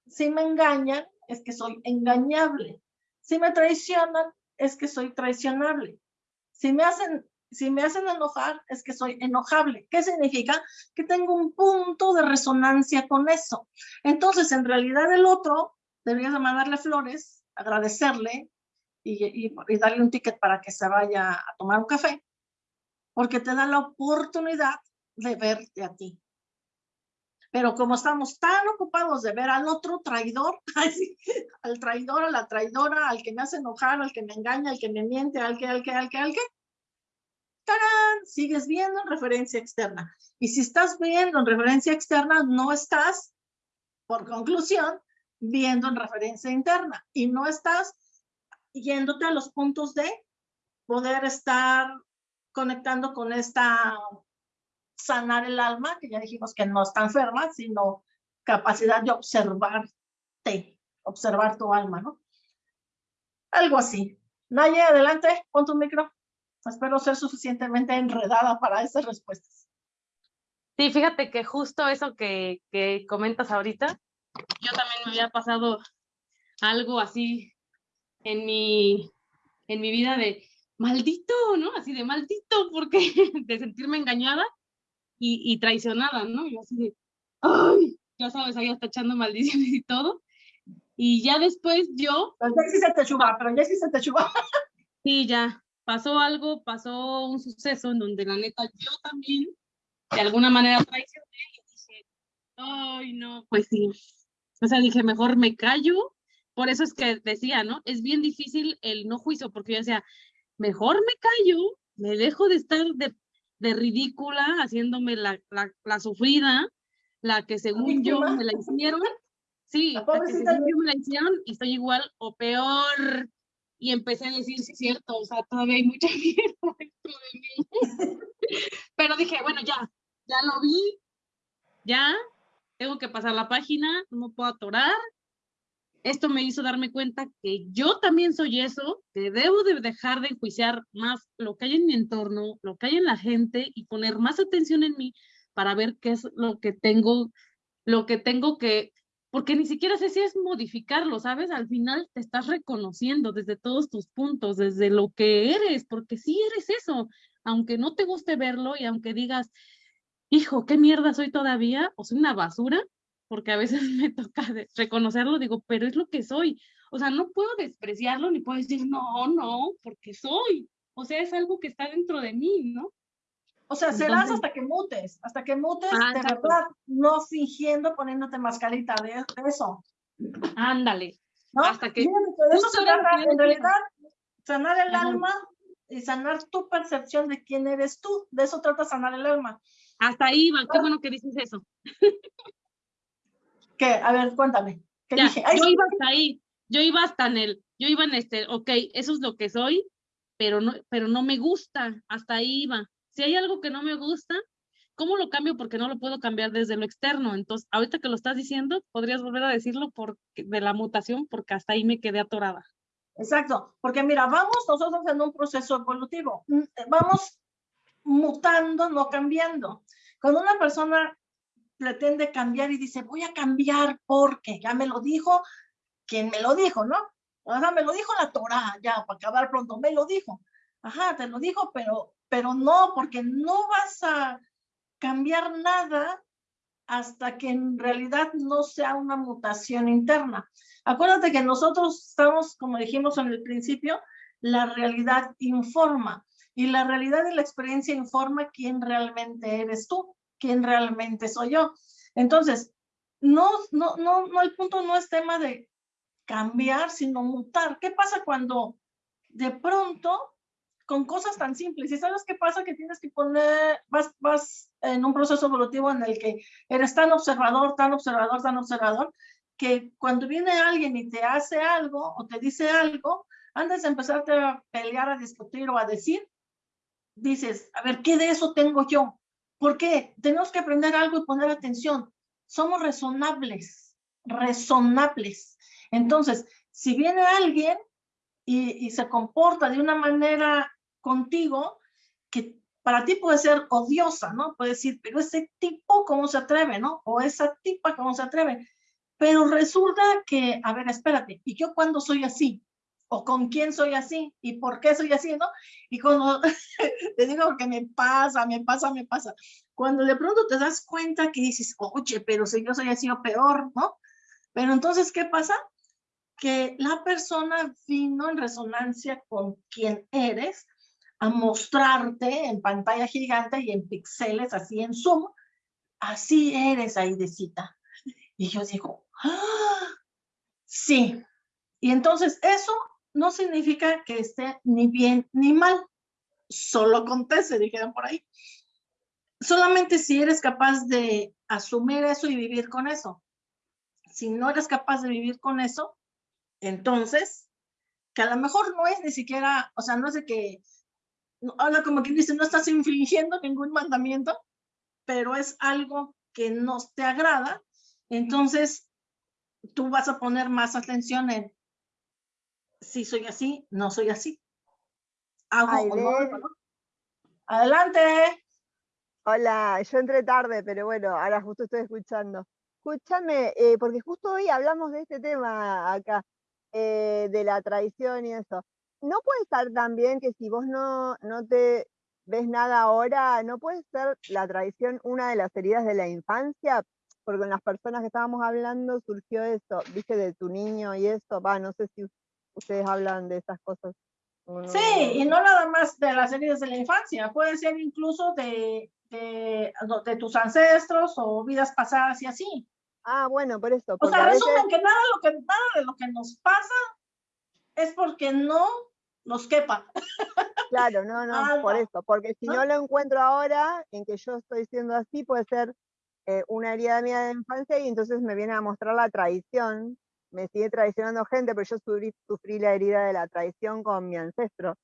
Si me engañan, es que soy engañable. Si me traicionan, es que soy traicionable. Si me hacen si me hacen enojar, es que soy enojable. ¿Qué significa? Que tengo un punto de resonancia con eso. Entonces, en realidad el otro, deberías mandarle flores, agradecerle y, y, darle un ticket para que se vaya a tomar un café, porque te da la oportunidad de verte a ti. Pero como estamos tan ocupados de ver al otro traidor, al traidor, a la traidora, al que me hace enojar, al que me engaña, al que me miente, al que, al que, al que, al que, ¡tarán! Sigues viendo en referencia externa. Y si estás viendo en referencia externa, no estás, por conclusión, viendo en referencia interna. Y no estás yéndote a los puntos de poder estar conectando con esta sanar el alma, que ya dijimos que no está enferma, sino capacidad de observarte, observar tu alma, ¿no? Algo así. Naye, adelante, pon tu micro. Espero ser suficientemente enredada para esas respuestas. Sí, fíjate que justo eso que, que comentas ahorita, yo también me había pasado algo así en mi, en mi vida de maldito, ¿no? Así de maldito, porque de sentirme engañada y, y traicionada, ¿no? Y así de, ay, ya sabes, ahí hasta echando maldiciones y todo. Y ya después yo... Pero ya sí se te chuba, pero ya sí se te chuba. Sí, ya, pasó algo, pasó un suceso en donde la neta yo también de alguna manera traicioné y dije, ay, no, pues sí. O sea, dije, mejor me callo. Por eso es que decía, ¿no? Es bien difícil el no juicio, porque yo decía, mejor me callo, me dejo de estar de, de ridícula, haciéndome la, la, la, sufrida, la que según yo me la hicieron. Sí, la, la que según yo me la hicieron y estoy igual o peor y empecé a decir, sí, es cierto, o sea, todavía hay mucha mierda dentro de mí. Pero dije, bueno, ya, ya lo vi, ya, tengo que pasar la página, no puedo atorar. Esto me hizo darme cuenta que yo también soy eso, que debo de dejar de enjuiciar más lo que hay en mi entorno, lo que hay en la gente y poner más atención en mí para ver qué es lo que tengo, lo que tengo que porque ni siquiera sé si es modificarlo, ¿sabes? Al final te estás reconociendo desde todos tus puntos, desde lo que eres, porque sí eres eso, aunque no te guste verlo y aunque digas, hijo, qué mierda soy todavía, o soy una basura, porque a veces me toca reconocerlo, digo, pero es lo que soy. O sea, no puedo despreciarlo ni puedo decir, no, no, porque soy. O sea, es algo que está dentro de mí, ¿no? O sea, serás hasta que mutes, hasta que mutes ah, de verdad, no fingiendo, poniéndote mascarita de, eso. Ándale. ¿No? Hasta que. de eso se trata, en realidad, sanar el Ajá. alma y sanar tu percepción de quién eres tú. De eso trata sanar el alma. Hasta ahí, Iván, qué bueno que dices eso. ¿Qué? A ver, cuéntame. ¿Qué ya, dije? Ay, yo iba hasta ahí, yo iba hasta en el, yo iba en este, ok, eso es lo que soy, pero no, pero no me gusta, hasta ahí iba si hay algo que no me gusta, ¿cómo lo cambio? Porque no lo puedo cambiar desde lo externo. Entonces, ahorita que lo estás diciendo, podrías volver a decirlo por, de la mutación, porque hasta ahí me quedé atorada. Exacto, porque mira, vamos nosotros en un proceso evolutivo, mm, vamos mutando, no cambiando. Cuando una persona pretende cambiar y dice, voy a cambiar porque ya me lo dijo, quien me lo dijo, ¿no? O me lo dijo la Torah, ya, para acabar pronto, me lo dijo. Ajá, te lo dijo, pero pero no, porque no vas a cambiar nada hasta que en realidad no sea una mutación interna. Acuérdate que nosotros estamos, como dijimos en el principio, la realidad informa y la realidad y la experiencia informa quién realmente eres tú, quién realmente soy yo. Entonces, no, no, no, no, el punto no es tema de cambiar, sino mutar. ¿Qué pasa cuando de pronto con cosas tan simples. ¿Y sabes qué pasa? Que tienes que poner, vas, vas en un proceso evolutivo en el que eres tan observador, tan observador, tan observador, que cuando viene alguien y te hace algo o te dice algo, antes de empezarte a pelear, a discutir o a decir, dices, a ver, ¿qué de eso tengo yo? ¿Por qué? Tenemos que aprender algo y poner atención. Somos resonables, resonables. Entonces, si viene alguien y, y, se comporta de una manera contigo que para ti puede ser odiosa, ¿no? Puede decir, pero ese tipo, ¿cómo se atreve, no? O esa tipa, ¿cómo se atreve? Pero resulta que, a ver, espérate, ¿y yo cuándo soy así? ¿O con quién soy así? ¿Y por qué soy así, no? Y cuando te digo que me pasa, me pasa, me pasa. Cuando de pronto te das cuenta que dices, oye, pero si yo soy así o peor, ¿no? Pero entonces, ¿qué pasa? Que la persona vino en resonancia con quien eres a mostrarte en pantalla gigante y en píxeles, así en Zoom, así eres, Aidecita. Y yo digo, ¡Ah! sí. Y entonces eso no significa que esté ni bien ni mal, solo acontece, dijeron por ahí. Solamente si eres capaz de asumir eso y vivir con eso. Si no eres capaz de vivir con eso, entonces, que a lo mejor no es ni siquiera, o sea, no de que habla como quien dice, no estás infringiendo ningún mandamiento, pero es algo que no te agrada, entonces tú vas a poner más atención en si soy así, no soy así. Olga, ¿no? Adelante. Hola, yo entré tarde, pero bueno, ahora justo estoy escuchando. Escúchame, eh, porque justo hoy hablamos de este tema acá, eh, de la tradición y eso. ¿No puede estar también que si vos no, no te ves nada ahora, no puede ser la tradición una de las heridas de la infancia? Porque con las personas que estábamos hablando surgió eso, viste, de tu niño y eso, va, no sé si ustedes hablan de esas cosas. Sí, y no nada más de las heridas de la infancia, puede ser incluso de, de, de tus ancestros o vidas pasadas y así. Ah, bueno, por eso, O sea, a veces... resumen que nada, lo que nada de lo que nos pasa es porque no nos quepa. Claro, no, no, por Algo, eso, porque si ¿no? no lo encuentro ahora, en que yo estoy siendo así, puede ser eh, una herida mía de infancia y entonces me viene a mostrar la traición, me sigue traicionando gente, pero yo sufrí, sufrí la herida de la traición con mi ancestro,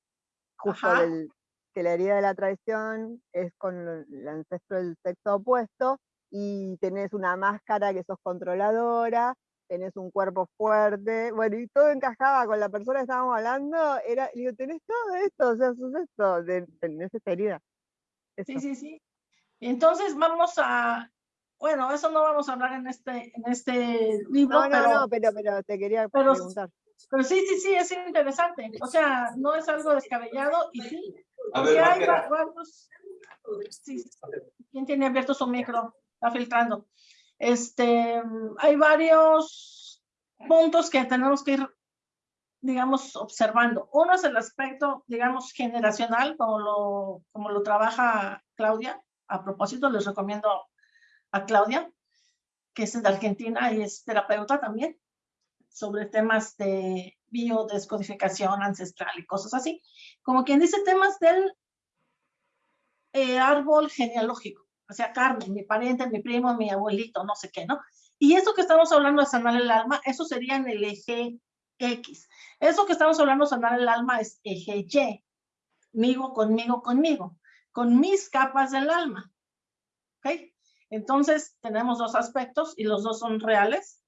justo del, que la herida de la traición es con el ancestro del sexo opuesto y tenés una máscara que sos controladora, tenés un cuerpo fuerte, bueno, y todo encajaba con la persona que estábamos hablando, era, digo, tenés todo esto, o sea, sos esto, tenés esta herida. Sí, sí, sí. Entonces vamos a, bueno, eso no vamos a hablar en este, en este libro, No, no, pero, no, pero, pero te quería pero- preguntar. pero sí, sí, sí, es interesante. O sea, no es algo descabellado y sí, A ver, hay varios, sí, ¿quién tiene abierto su micro? Está filtrando. Este, hay varios puntos que tenemos que ir, digamos, observando. Uno es el aspecto, digamos, generacional, como lo, como lo trabaja Claudia. A propósito, les recomiendo a Claudia, que es de Argentina y es terapeuta también, sobre temas de biodescodificación ancestral y cosas así. Como quien dice temas del eh, árbol genealógico, o sea, Carmen, mi pariente, mi primo, mi abuelito, no sé qué, ¿no? Y eso que estamos hablando de sanar el alma, eso sería en el eje X. Eso que estamos hablando de sanar el alma es eje Y. Migo, conmigo, conmigo. Con mis capas del alma. ¿Ok? Entonces, tenemos dos aspectos y los dos son reales.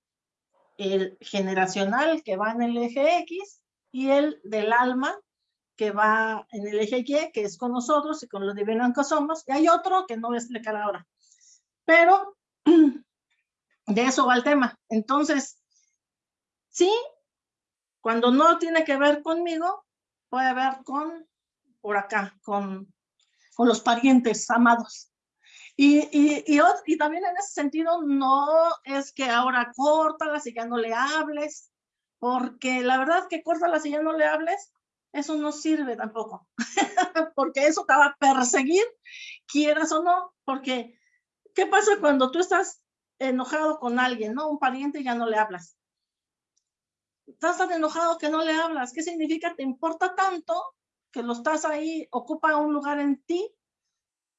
El generacional que va en el eje X y el del alma que va en el eje Y, que es con nosotros y con lo divino en que somos. Y hay otro que no voy a explicar ahora. Pero de eso va el tema. Entonces, sí, cuando no tiene que ver conmigo, puede ver con, por acá, con, con los parientes amados. Y, y, y, y también en ese sentido, no es que ahora córtalas y ya no le hables, porque la verdad que córtalas y ya no le hables, eso no sirve tampoco, porque eso te va a perseguir, quieras o no, porque ¿qué pasa cuando tú estás enojado con alguien, no? Un pariente ya no le hablas. Estás tan enojado que no le hablas. ¿Qué significa? Te importa tanto que lo estás ahí, ocupa un lugar en ti,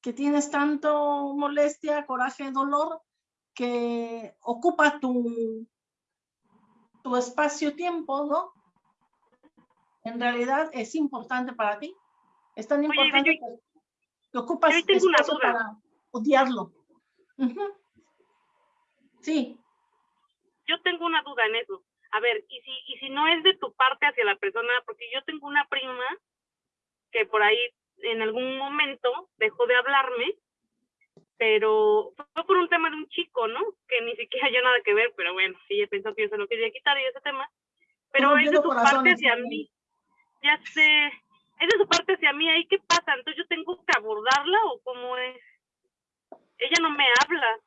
que tienes tanto molestia, coraje, dolor, que ocupa tu, tu espacio-tiempo, ¿no? En realidad es importante para ti. Es tan Oye, importante yo- que, que ocupas yo tengo una espacio duda. para odiarlo. Sí. yo tengo una duda en eso. A ver, y si, y si no es de tu parte hacia la persona, porque yo tengo una prima que por ahí en algún momento dejó de hablarme, pero fue por un tema de un chico, ¿no? Que ni siquiera yo nada que ver, pero bueno, sí, ella pensó que yo se lo quería quitar y ese tema. Pero es de su parte hacia mí. Ya sé, es de su parte hacia mí, ahí qué pasa, entonces yo tengo que abordarla o cómo es. Ella no me habla.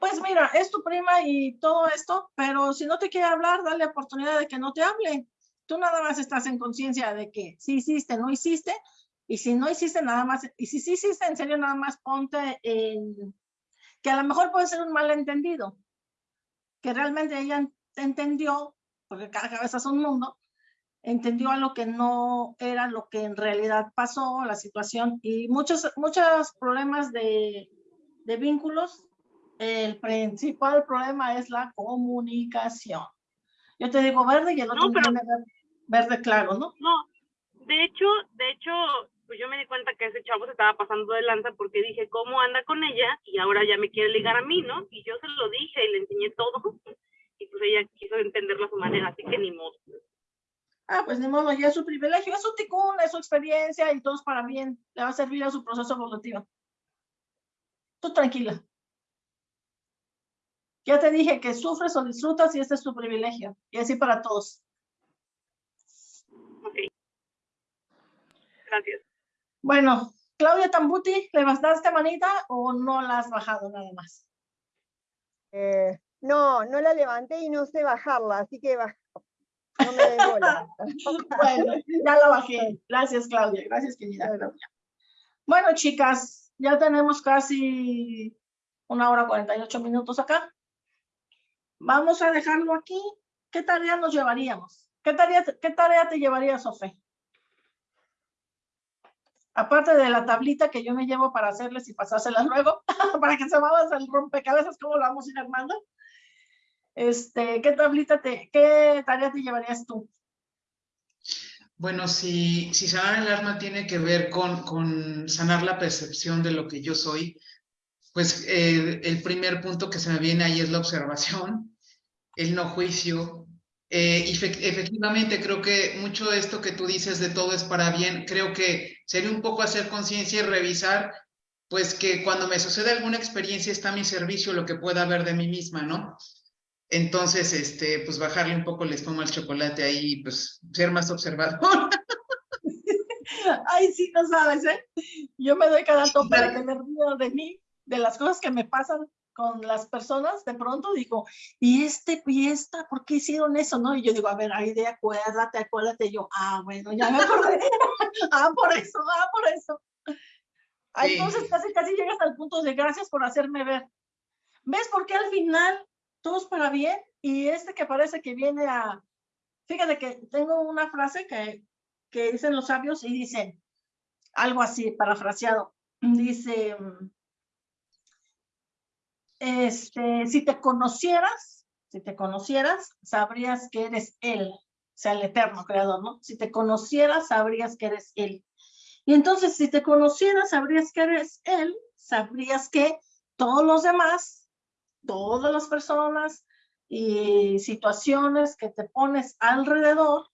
Pues mira, es tu prima y todo esto, pero si no te quiere hablar, dale oportunidad de que no te hable. Tú nada más estás en conciencia de que si hiciste, no hiciste, y si no hiciste nada más, y si sí hiciste, en serio, nada más ponte en que a lo mejor puede ser un malentendido, que realmente ella entendió, porque cada cabeza es un mundo, entendió a lo que no era lo que en realidad pasó, la situación, y muchos, muchos problemas de, de vínculos el principal problema es la comunicación. Yo te digo verde y el otro No, pero- tiene verde, claro, ¿no? No, de hecho, de hecho, pues yo me di cuenta que ese chavo se estaba pasando de lanza porque dije, ¿cómo anda con ella? Y ahora ya me quiere ligar a mí, ¿no? Y yo se lo dije y le enseñé todo. Y pues ella quiso entenderlo a su manera, así que ni modo. Ah, pues pues ni modo, ya es su privilegio, es su ticún, es su experiencia y todo es para bien, le va a servir a su proceso evolutivo. Tú tranquila. Ya te dije que sufres o disfrutas y este es tu privilegio. Y así para todos. Gracias. Bueno, Claudia Tambuti, ¿le bastaste manita o no la has bajado nada más? Eh, no, no la levanté y no sé bajarla, así que baj- no me bola. bueno, ya la bajé. Gracias, Claudia. Gracias, querida Claudia. Bueno, chicas, ya tenemos casi una hora 48 minutos acá. Vamos a dejarlo aquí. ¿Qué tarea nos llevaríamos? ¿Qué tarea, qué tarea te llevaría, Sofía? Aparte de la tablita que yo me llevo para hacerles y pasárselas luego, para que se haga el rompecabezas, ¿cómo lo vamos a ir armando? Este, ¿qué tablita te, qué tarea te llevarías tú? Bueno, si, si sanar el alma tiene que ver con, con sanar la percepción de lo que yo soy, pues eh, el primer punto que se me viene ahí es la observación, el no juicio. Eh, efectivamente, creo que mucho de esto que tú dices de todo es para bien, creo que sería un poco hacer conciencia y revisar, pues que cuando me sucede alguna experiencia está a mi servicio lo que pueda haber de mí misma, ¿no? Entonces, este, pues bajarle un poco el espuma al chocolate ahí, y, pues ser más observador. Ay, sí, no sabes, ¿eh? Yo me doy cada tope claro. tener miedo de mí, de las cosas que me pasan con las personas, de pronto digo, ¿y este y esta? ¿Por qué hicieron eso? ¿No? Y yo digo, a ver, ay, de acuérdate, acuérdate. Y yo, ah, bueno, ya me acordé. ah, por eso, ah, por eso. Sí. Entonces casi, casi llegas al punto de gracias por hacerme ver. ¿Ves por qué al final todo es para bien? Y este que parece que viene a... Fíjate que tengo una frase que, que dicen los sabios y dicen algo así, parafraseado. Dice, mm, este, si te conocieras, si te conocieras, sabrías que eres Él, o sea, el eterno creador, ¿no? Si te conocieras, sabrías que eres Él. Y entonces, si te conocieras, sabrías que eres Él, sabrías que todos los demás, todas las personas y situaciones que te pones alrededor,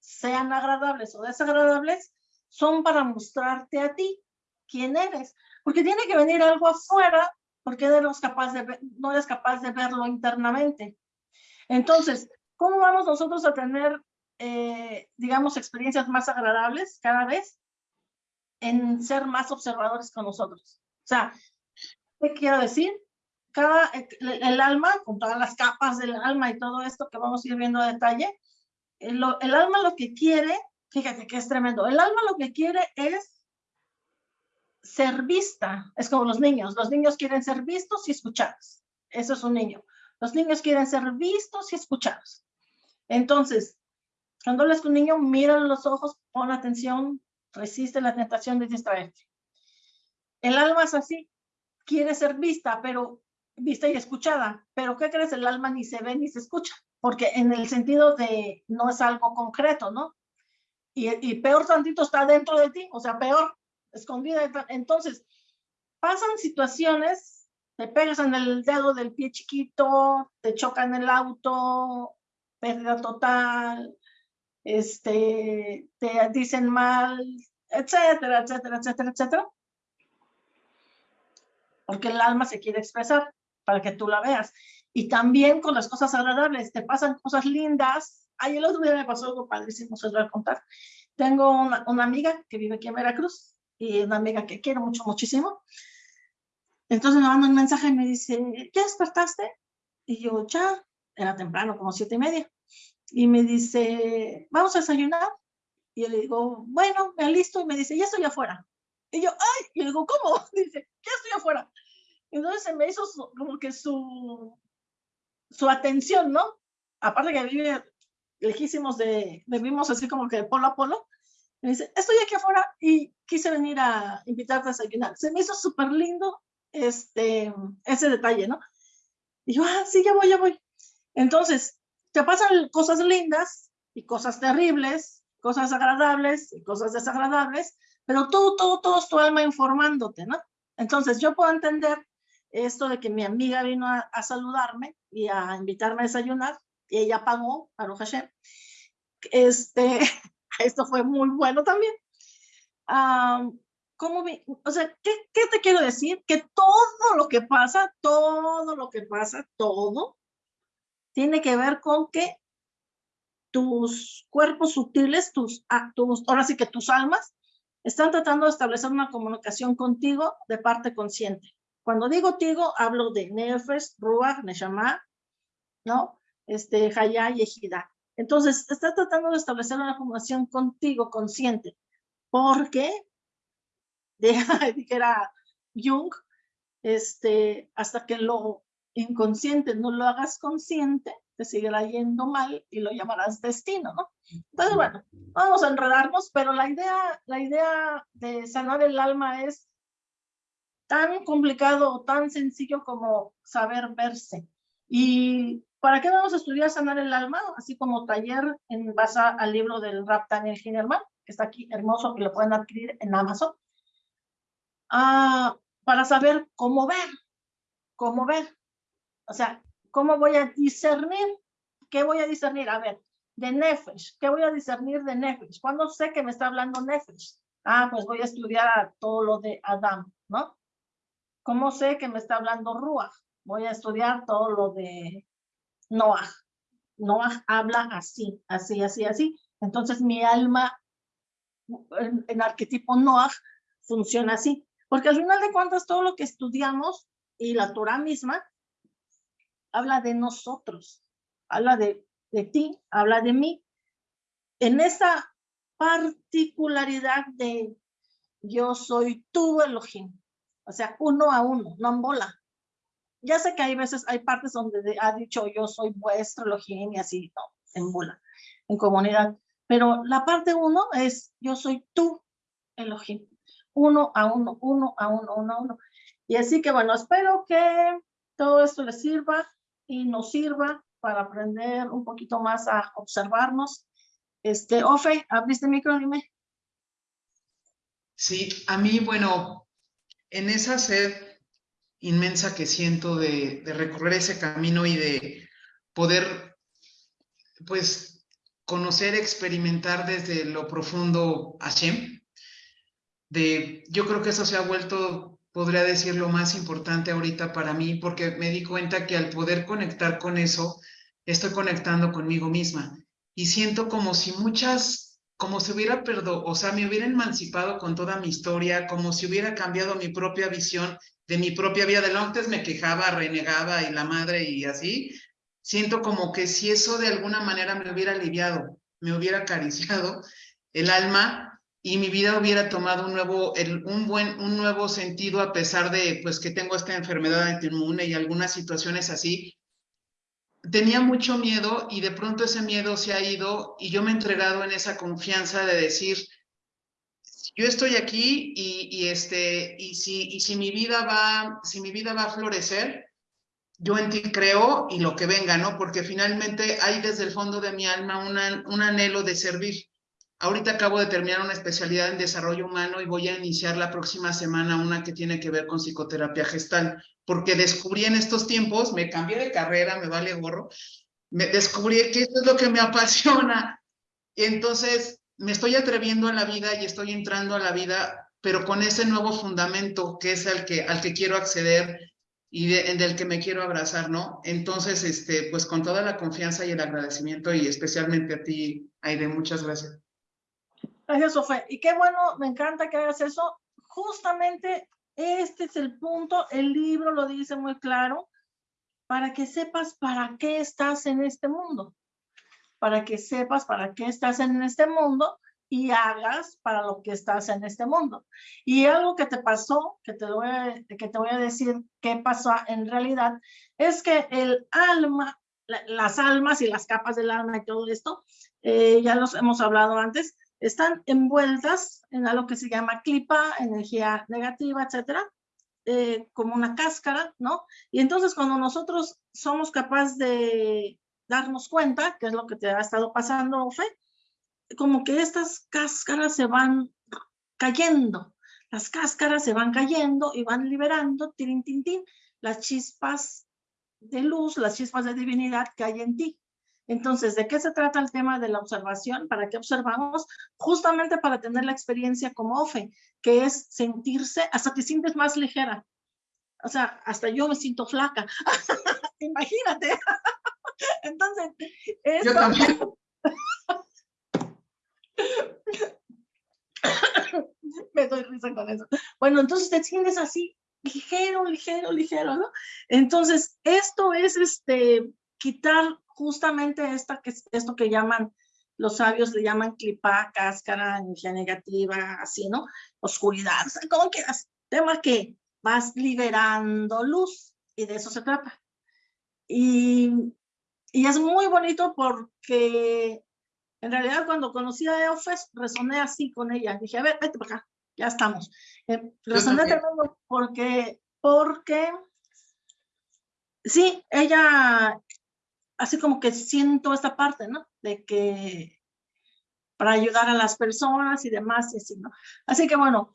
sean agradables o desagradables, son para mostrarte a ti quién eres. Porque tiene que venir algo afuera, porque eres capaz de, no eres capaz de verlo internamente. Entonces, ¿cómo vamos nosotros a tener, eh, digamos, experiencias más agradables cada vez? En ser más observadores con nosotros. O sea, ¿qué quiero decir? Cada, el, alma, con todas las capas del alma y todo esto que vamos a ir viendo a detalle, el, lo- el alma lo que quiere, fíjate que es tremendo, el alma lo que quiere es ser vista, es como los niños, los niños quieren ser vistos y escuchados, eso es un niño, los niños quieren ser vistos y escuchados. Entonces, cuando hablas con un niño, mira los ojos, pon atención, resiste la tentación de distraerte. El alma es así, quiere ser vista, pero vista y escuchada, pero ¿qué crees? El alma ni se ve ni se escucha, porque en el sentido de no es algo concreto, ¿no? Y, y peor tantito está dentro de ti, o sea, peor, escondida. Entonces, pasan situaciones, te pegas en el dedo del pie chiquito, te chocan el auto, pérdida total, este, te dicen mal, etcétera, etcétera, etcétera, etcétera. Porque el alma se quiere expresar para que tú la veas. Y también con las cosas agradables, te pasan cosas lindas. Ay, el otro día me pasó algo padrísimo, se lo voy a contar. Tengo una, una amiga que vive aquí en Veracruz y una amiga que quiero mucho, muchísimo. Entonces me manda un mensaje y me dice, ¿ya despertaste? Y yo, ya, era temprano, como siete y media. Y me dice, ¿vamos a desayunar? Y yo le digo, bueno, me alisto. Y me dice, ya estoy afuera. Y yo, ay, y le digo, ¿cómo? Dice, ya estoy afuera. Entonces se me hizo su- como que su, su atención, ¿no? Aparte que vive lejísimos de, vivimos así como que de polo a polo. Me dice, estoy aquí afuera y quise venir a invitarte a desayunar. Se me hizo súper lindo este, ese detalle, ¿no? Y yo, ah, sí, ya voy, ya voy. Entonces, te pasan cosas lindas y cosas terribles, cosas agradables y cosas desagradables, pero todo, todo, todo es tu alma informándote, ¿no? Entonces, yo puedo entender esto de que mi amiga vino a, a saludarme y a invitarme a desayunar y ella pagó, Baruch Hashem. este, esto fue muy bueno también. ¿cómo o sea, ¿qué, ¿qué te quiero decir? Que todo lo que pasa, todo lo que pasa, todo, tiene que ver con que tus cuerpos sutiles, tus, tus, ahora sí que tus almas, están tratando de establecer una comunicación contigo de parte consciente. Cuando digo tigo, hablo de Nefesh, Ruach, Neshama, ¿no? Este, Hayá y Ejida. Entonces, está tratando de establecer una comunicación contigo, consciente, porque, de, que era Jung, este, hasta que lo inconsciente no lo hagas consciente, te seguirá yendo mal y lo llamarás destino, ¿no? Entonces, bueno, vamos a enredarnos, pero la idea, la idea de sanar el alma es tan complicado o tan sencillo como saber verse. ¿Y para qué vamos a estudiar sanar el alma? Así como taller en base al libro del Rap Daniel Hinnerman, que está aquí hermoso, que lo pueden adquirir en Amazon. Ah, para saber cómo ver, cómo ver. O sea, ¿cómo voy a discernir? ¿Qué voy a discernir? A ver, de Nefesh, ¿qué voy a discernir de Nefesh? ¿Cuándo sé que me está hablando Nefesh? Ah, pues voy a estudiar todo lo de Adam, ¿no? ¿Cómo sé que me está hablando Ruach? Voy a estudiar todo lo de Noah. Noah habla así, así, así, así. Entonces mi alma en, arquetipo Noah funciona así. Porque al final de cuentas todo lo que estudiamos y la Torah misma habla de nosotros, habla de, de ti, habla de mí. En esa particularidad de yo soy tu Elohim, o sea, uno a uno, no en bola. Ya sé que hay veces, hay partes donde ha dicho yo soy vuestro Elohim y así, no, en bola, en comunidad. Pero la parte uno es yo soy tú, Elohim. Uno a uno, uno a uno, uno a uno. Y así que bueno, espero que todo esto les sirva y nos sirva para aprender un poquito más a observarnos. Este, Ofe, ¿abriste el micro? Dime. Sí, a mí, bueno, en esa sed inmensa que siento de, recorrer ese camino y de poder, pues, conocer, experimentar desde lo profundo a Hashem, de, yo creo que eso se ha vuelto, podría decir, lo más importante ahorita para mí, porque me di cuenta que al poder conectar con eso, estoy conectando conmigo misma. Y siento como si muchas como si hubiera perdonado, o sea, me hubiera emancipado con toda mi historia, como si hubiera cambiado mi propia visión de mi propia vida. De antes me quejaba, renegaba y la madre y así. Siento como que si eso de alguna manera me hubiera aliviado, me hubiera acariciado el alma y mi vida hubiera tomado un nuevo, un buen, un nuevo sentido a pesar de pues que tengo esta enfermedad autoinmune y algunas situaciones así, tenía mucho miedo y de pronto ese miedo se ha ido y yo me he entregado en esa confianza de decir, yo estoy aquí y, este, y, si, y si, mi vida va, si mi vida va a florecer, yo en ti creo y lo que venga, ¿no? Porque finalmente hay desde el fondo de mi alma un anhelo de servir. Ahorita acabo de terminar una especialidad en desarrollo humano y voy a iniciar la próxima semana una que tiene que ver con psicoterapia gestal, porque descubrí en estos tiempos, me cambié de carrera, me vale gorro, me descubrí que esto es lo que me apasiona. Entonces me estoy atreviendo a la vida y estoy entrando a la vida, pero con ese nuevo fundamento que es al que, al que quiero acceder y del que me quiero abrazar, ¿no? Entonces, este, pues con toda la confianza y el agradecimiento y especialmente a ti, Aide, muchas gracias. Gracias, Sofía. Y qué bueno, me encanta que hagas eso. Justamente este es el punto, el libro lo dice muy claro, para que sepas para qué estás en este mundo, para que sepas para qué estás en este mundo y hagas para lo que estás en este mundo. Y algo que te pasó, que te voy a, que te voy a decir qué pasó en realidad, es que el alma, las almas y las capas del alma y todo esto, eh, ya los hemos hablado antes, están envueltas en algo que se llama clipa, energía negativa, etcétera, eh, como una cáscara, ¿no? Y entonces cuando nosotros somos capaces de darnos cuenta, que es lo que te ha estado pasando, Fe, como que estas cáscaras se van cayendo, las cáscaras se van cayendo y van liberando, tin, tin, tin, las chispas de luz, las chispas de divinidad que hay en ti. Entonces, ¿de qué se trata el tema de la observación? ¿Para qué observamos? Justamente para tener la experiencia como OFE, que es sentirse, hasta te sientes más ligera. O sea, hasta yo me siento flaca. Imagínate. Entonces, Yo también. me doy risa con eso. Bueno, entonces te sientes así, ligero, ligero, ligero, ¿no? Entonces, esto es este, quitar justamente esta, que, esto que llaman, los sabios le llaman clipa, cáscara, energía negativa, así, ¿no? Oscuridad, o sea, como quieras. Tema que vas liberando luz y de eso se trata. Y, y es muy bonito porque en realidad cuando conocí a Eofes resoné así con ella. Dije, a ver, vete para acá, ya estamos. Eh, resoné tremendo porque, porque, sí, ella así como que siento esta parte, ¿no? De que para ayudar a las personas y demás, y así, ¿no? Así que bueno,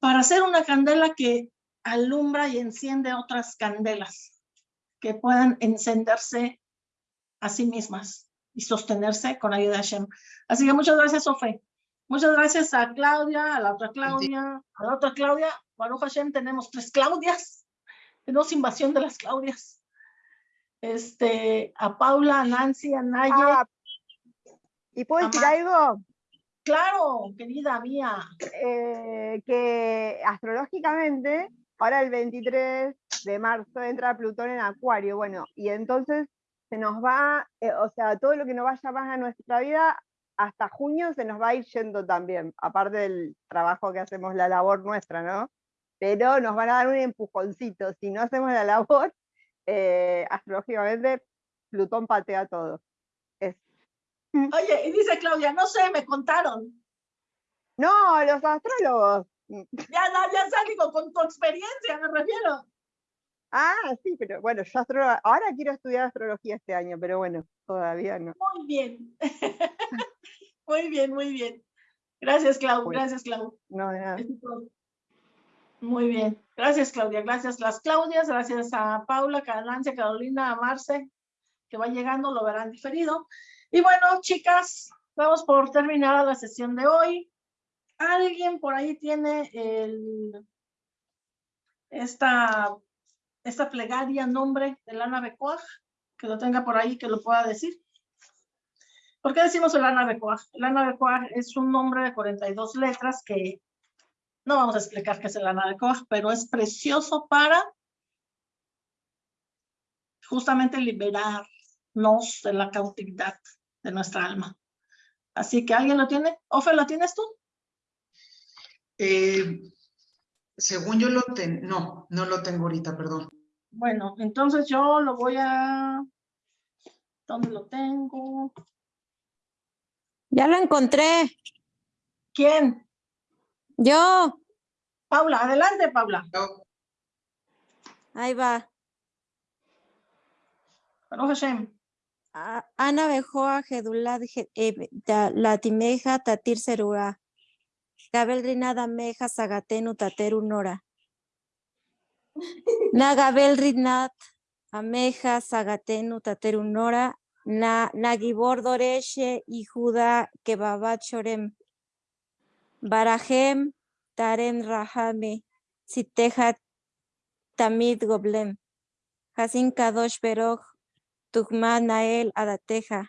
para hacer una candela que alumbra y enciende otras candelas que puedan encenderse a sí mismas y sostenerse con ayuda de Hashem. Así que muchas gracias, Sofe. Muchas gracias a Claudia, a la otra Claudia, a la otra Claudia. Baruch Hashem, tenemos tres Claudias. Tenemos invasión de las Claudias este, a Paula, a Nancy, a Naye. Ah, ¿Y puedo decir algo? Claro, querida mía. Eh, que astrológicamente, ahora el 23 de marzo entra Plutón en Acuario, bueno, y entonces se nos va, eh, o sea, todo lo que nos vaya más a nuestra vida, hasta junio se nos va a ir yendo también, aparte del trabajo que hacemos, la labor nuestra, ¿no? Pero nos van a dar un empujoncito, si no hacemos la labor, eh, astrológicamente Plutón patea todo. Oye, y dice Claudia, no sé, me contaron. No, los astrólogos. Ya, ya, ya digo, con tu experiencia me refiero. Ah, sí, pero bueno, yo ahora quiero estudiar astrología este año, pero bueno, todavía no. Muy bien. muy bien, muy bien. Gracias, Clau, gracias, Clau. No, de nada. Muy bien. Gracias, Claudia. Gracias las Claudias. Gracias a Paula, Carolancia, Carolina, a Marce, que va llegando, lo verán diferido. Y bueno, chicas, vamos por terminar la sesión de hoy. ¿Alguien por ahí tiene el, esta, esta plegaria nombre de Lana Becoag? Que lo tenga por ahí, que lo pueda decir. ¿Por qué decimos Lana Becoag? El Lana Becoag es un nombre de 42 letras que no vamos a explicar qué es el Koch, pero es precioso para justamente liberarnos de la cautividad de nuestra alma. Así que alguien lo tiene. Ofe, ¿lo tienes tú? Eh, según yo lo tengo, no, no lo tengo ahorita, perdón. Bueno, entonces yo lo voy a, ¿dónde lo tengo? Ya lo encontré. ¿Quién? Yo. Paula, adelante, Paula. Ahí va. Hashem. Ana Bejoa, Gedulad, eh, Latimeja, Tatir Serura. Gabel Rinada Meja, Sagatenu, Tateru Nora. Na Gabel Rinat, Ameja, Sagatenu, Tateru Nora. Na Nagibor Doreshe y Judá Kebabat Chorem. Barajem, Tarem Rahame, Sitehat Tamid Goblem, Hasin Kadosh Beroch, Tugma Nael Adateja,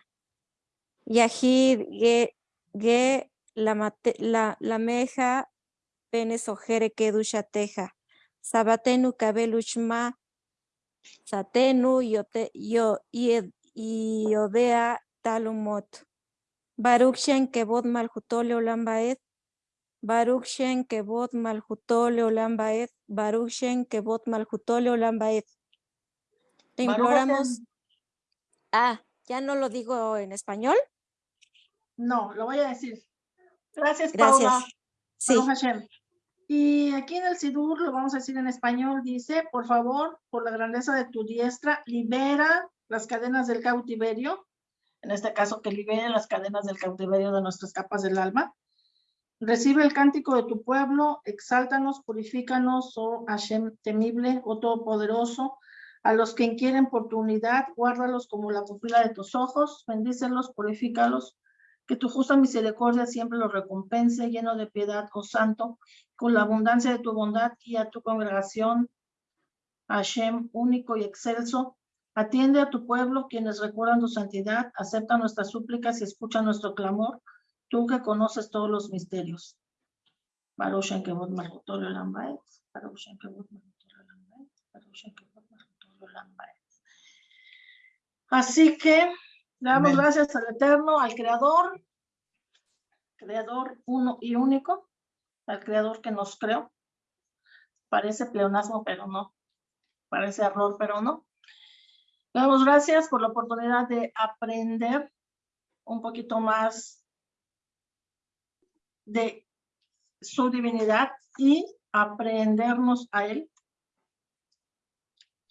Yahid Ge, ge la, la, la meja Penes Ojere Kedushateja, Sabatenu Kabelushma, Satenu Yote, Yo, Iodea Talumot, Baruch Shen Kebod Malhutole Baruch Shen Kebot Malhutole Olam Baed, Baruch Shen Kebot Malhutole Olam Baed. Te imploramos. Ah, ¿ya no lo digo en español? No, lo voy a decir. Gracias, Paula. Sí. Y aquí en el Sidur lo vamos a decir en español. Dice, por favor, por la grandeza de tu diestra, libera las cadenas del cautiverio. En este caso, que libere las cadenas del cautiverio de nuestras capas del alma Recibe el cántico de tu pueblo, exáltanos, purifícanos, oh Hashem temible, oh todopoderoso, A los que inquieren por tu unidad, guárdalos como la pupila de tus ojos, bendícelos, purifícalos, que tu justa misericordia siempre los recompense, lleno de piedad, oh santo, con la abundancia de tu bondad y a tu congregación, Hashem, único y excelso, atiende a tu pueblo, quienes recuerdan tu santidad, acepta nuestras súplicas y escucha nuestro clamor, tú que conoces todos los misterios. Así que le damos Amén. gracias al Eterno, al Creador, Creador uno y único, al Creador que nos creó. Parece pleonasmo, pero no. Parece error, pero no. Le damos gracias por la oportunidad de aprender un poquito más de su divinidad y aprendernos a Él.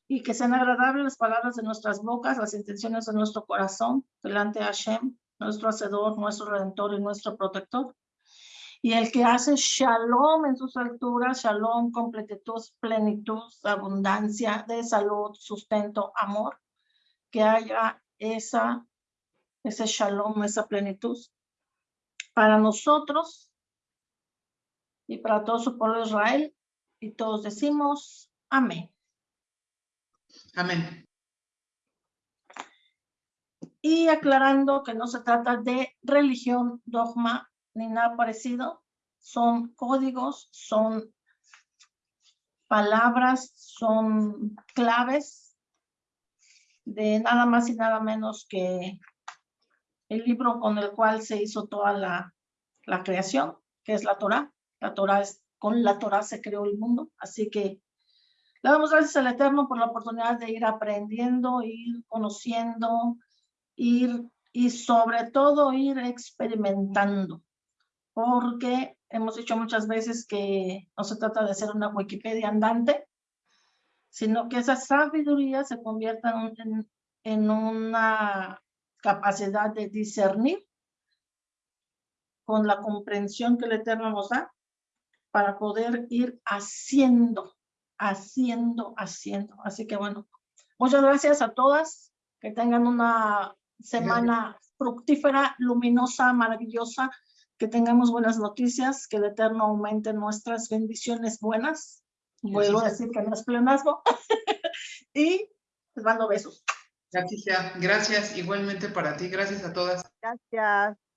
Y que sean agradables las palabras de nuestras bocas, las intenciones de nuestro corazón, delante de Hashem, nuestro Hacedor, nuestro Redentor y nuestro Protector. Y el que hace shalom en sus alturas, shalom, completitud, plenitud, abundancia de salud, sustento, amor, que haya esa, ese shalom, esa plenitud para nosotros y para todo su pueblo de Israel. Y todos decimos amén. Amén. Y aclarando que no se trata de religión, dogma, ni nada parecido, son códigos, son palabras, son claves de nada más y nada menos que el libro con el cual se hizo toda la, la creación, que es la Torah. La Torah es, con la Torah se creó el mundo, así que le damos gracias al Eterno por la oportunidad de ir aprendiendo, ir conociendo, ir y sobre todo ir experimentando, porque hemos dicho muchas veces que no se trata de ser una Wikipedia andante, sino que esa sabiduría se convierta en, en una capacidad de discernir con la comprensión que el Eterno nos da para poder ir haciendo, haciendo, haciendo. Así que bueno, muchas gracias a todas, que tengan una semana fructífera, luminosa, maravillosa, que tengamos buenas noticias, que el Eterno aumente nuestras bendiciones buenas. Vuelvo a decir que no es pleonasmo. y les mando besos. Sea. Gracias igualmente para ti. Gracias a todas. Gracias.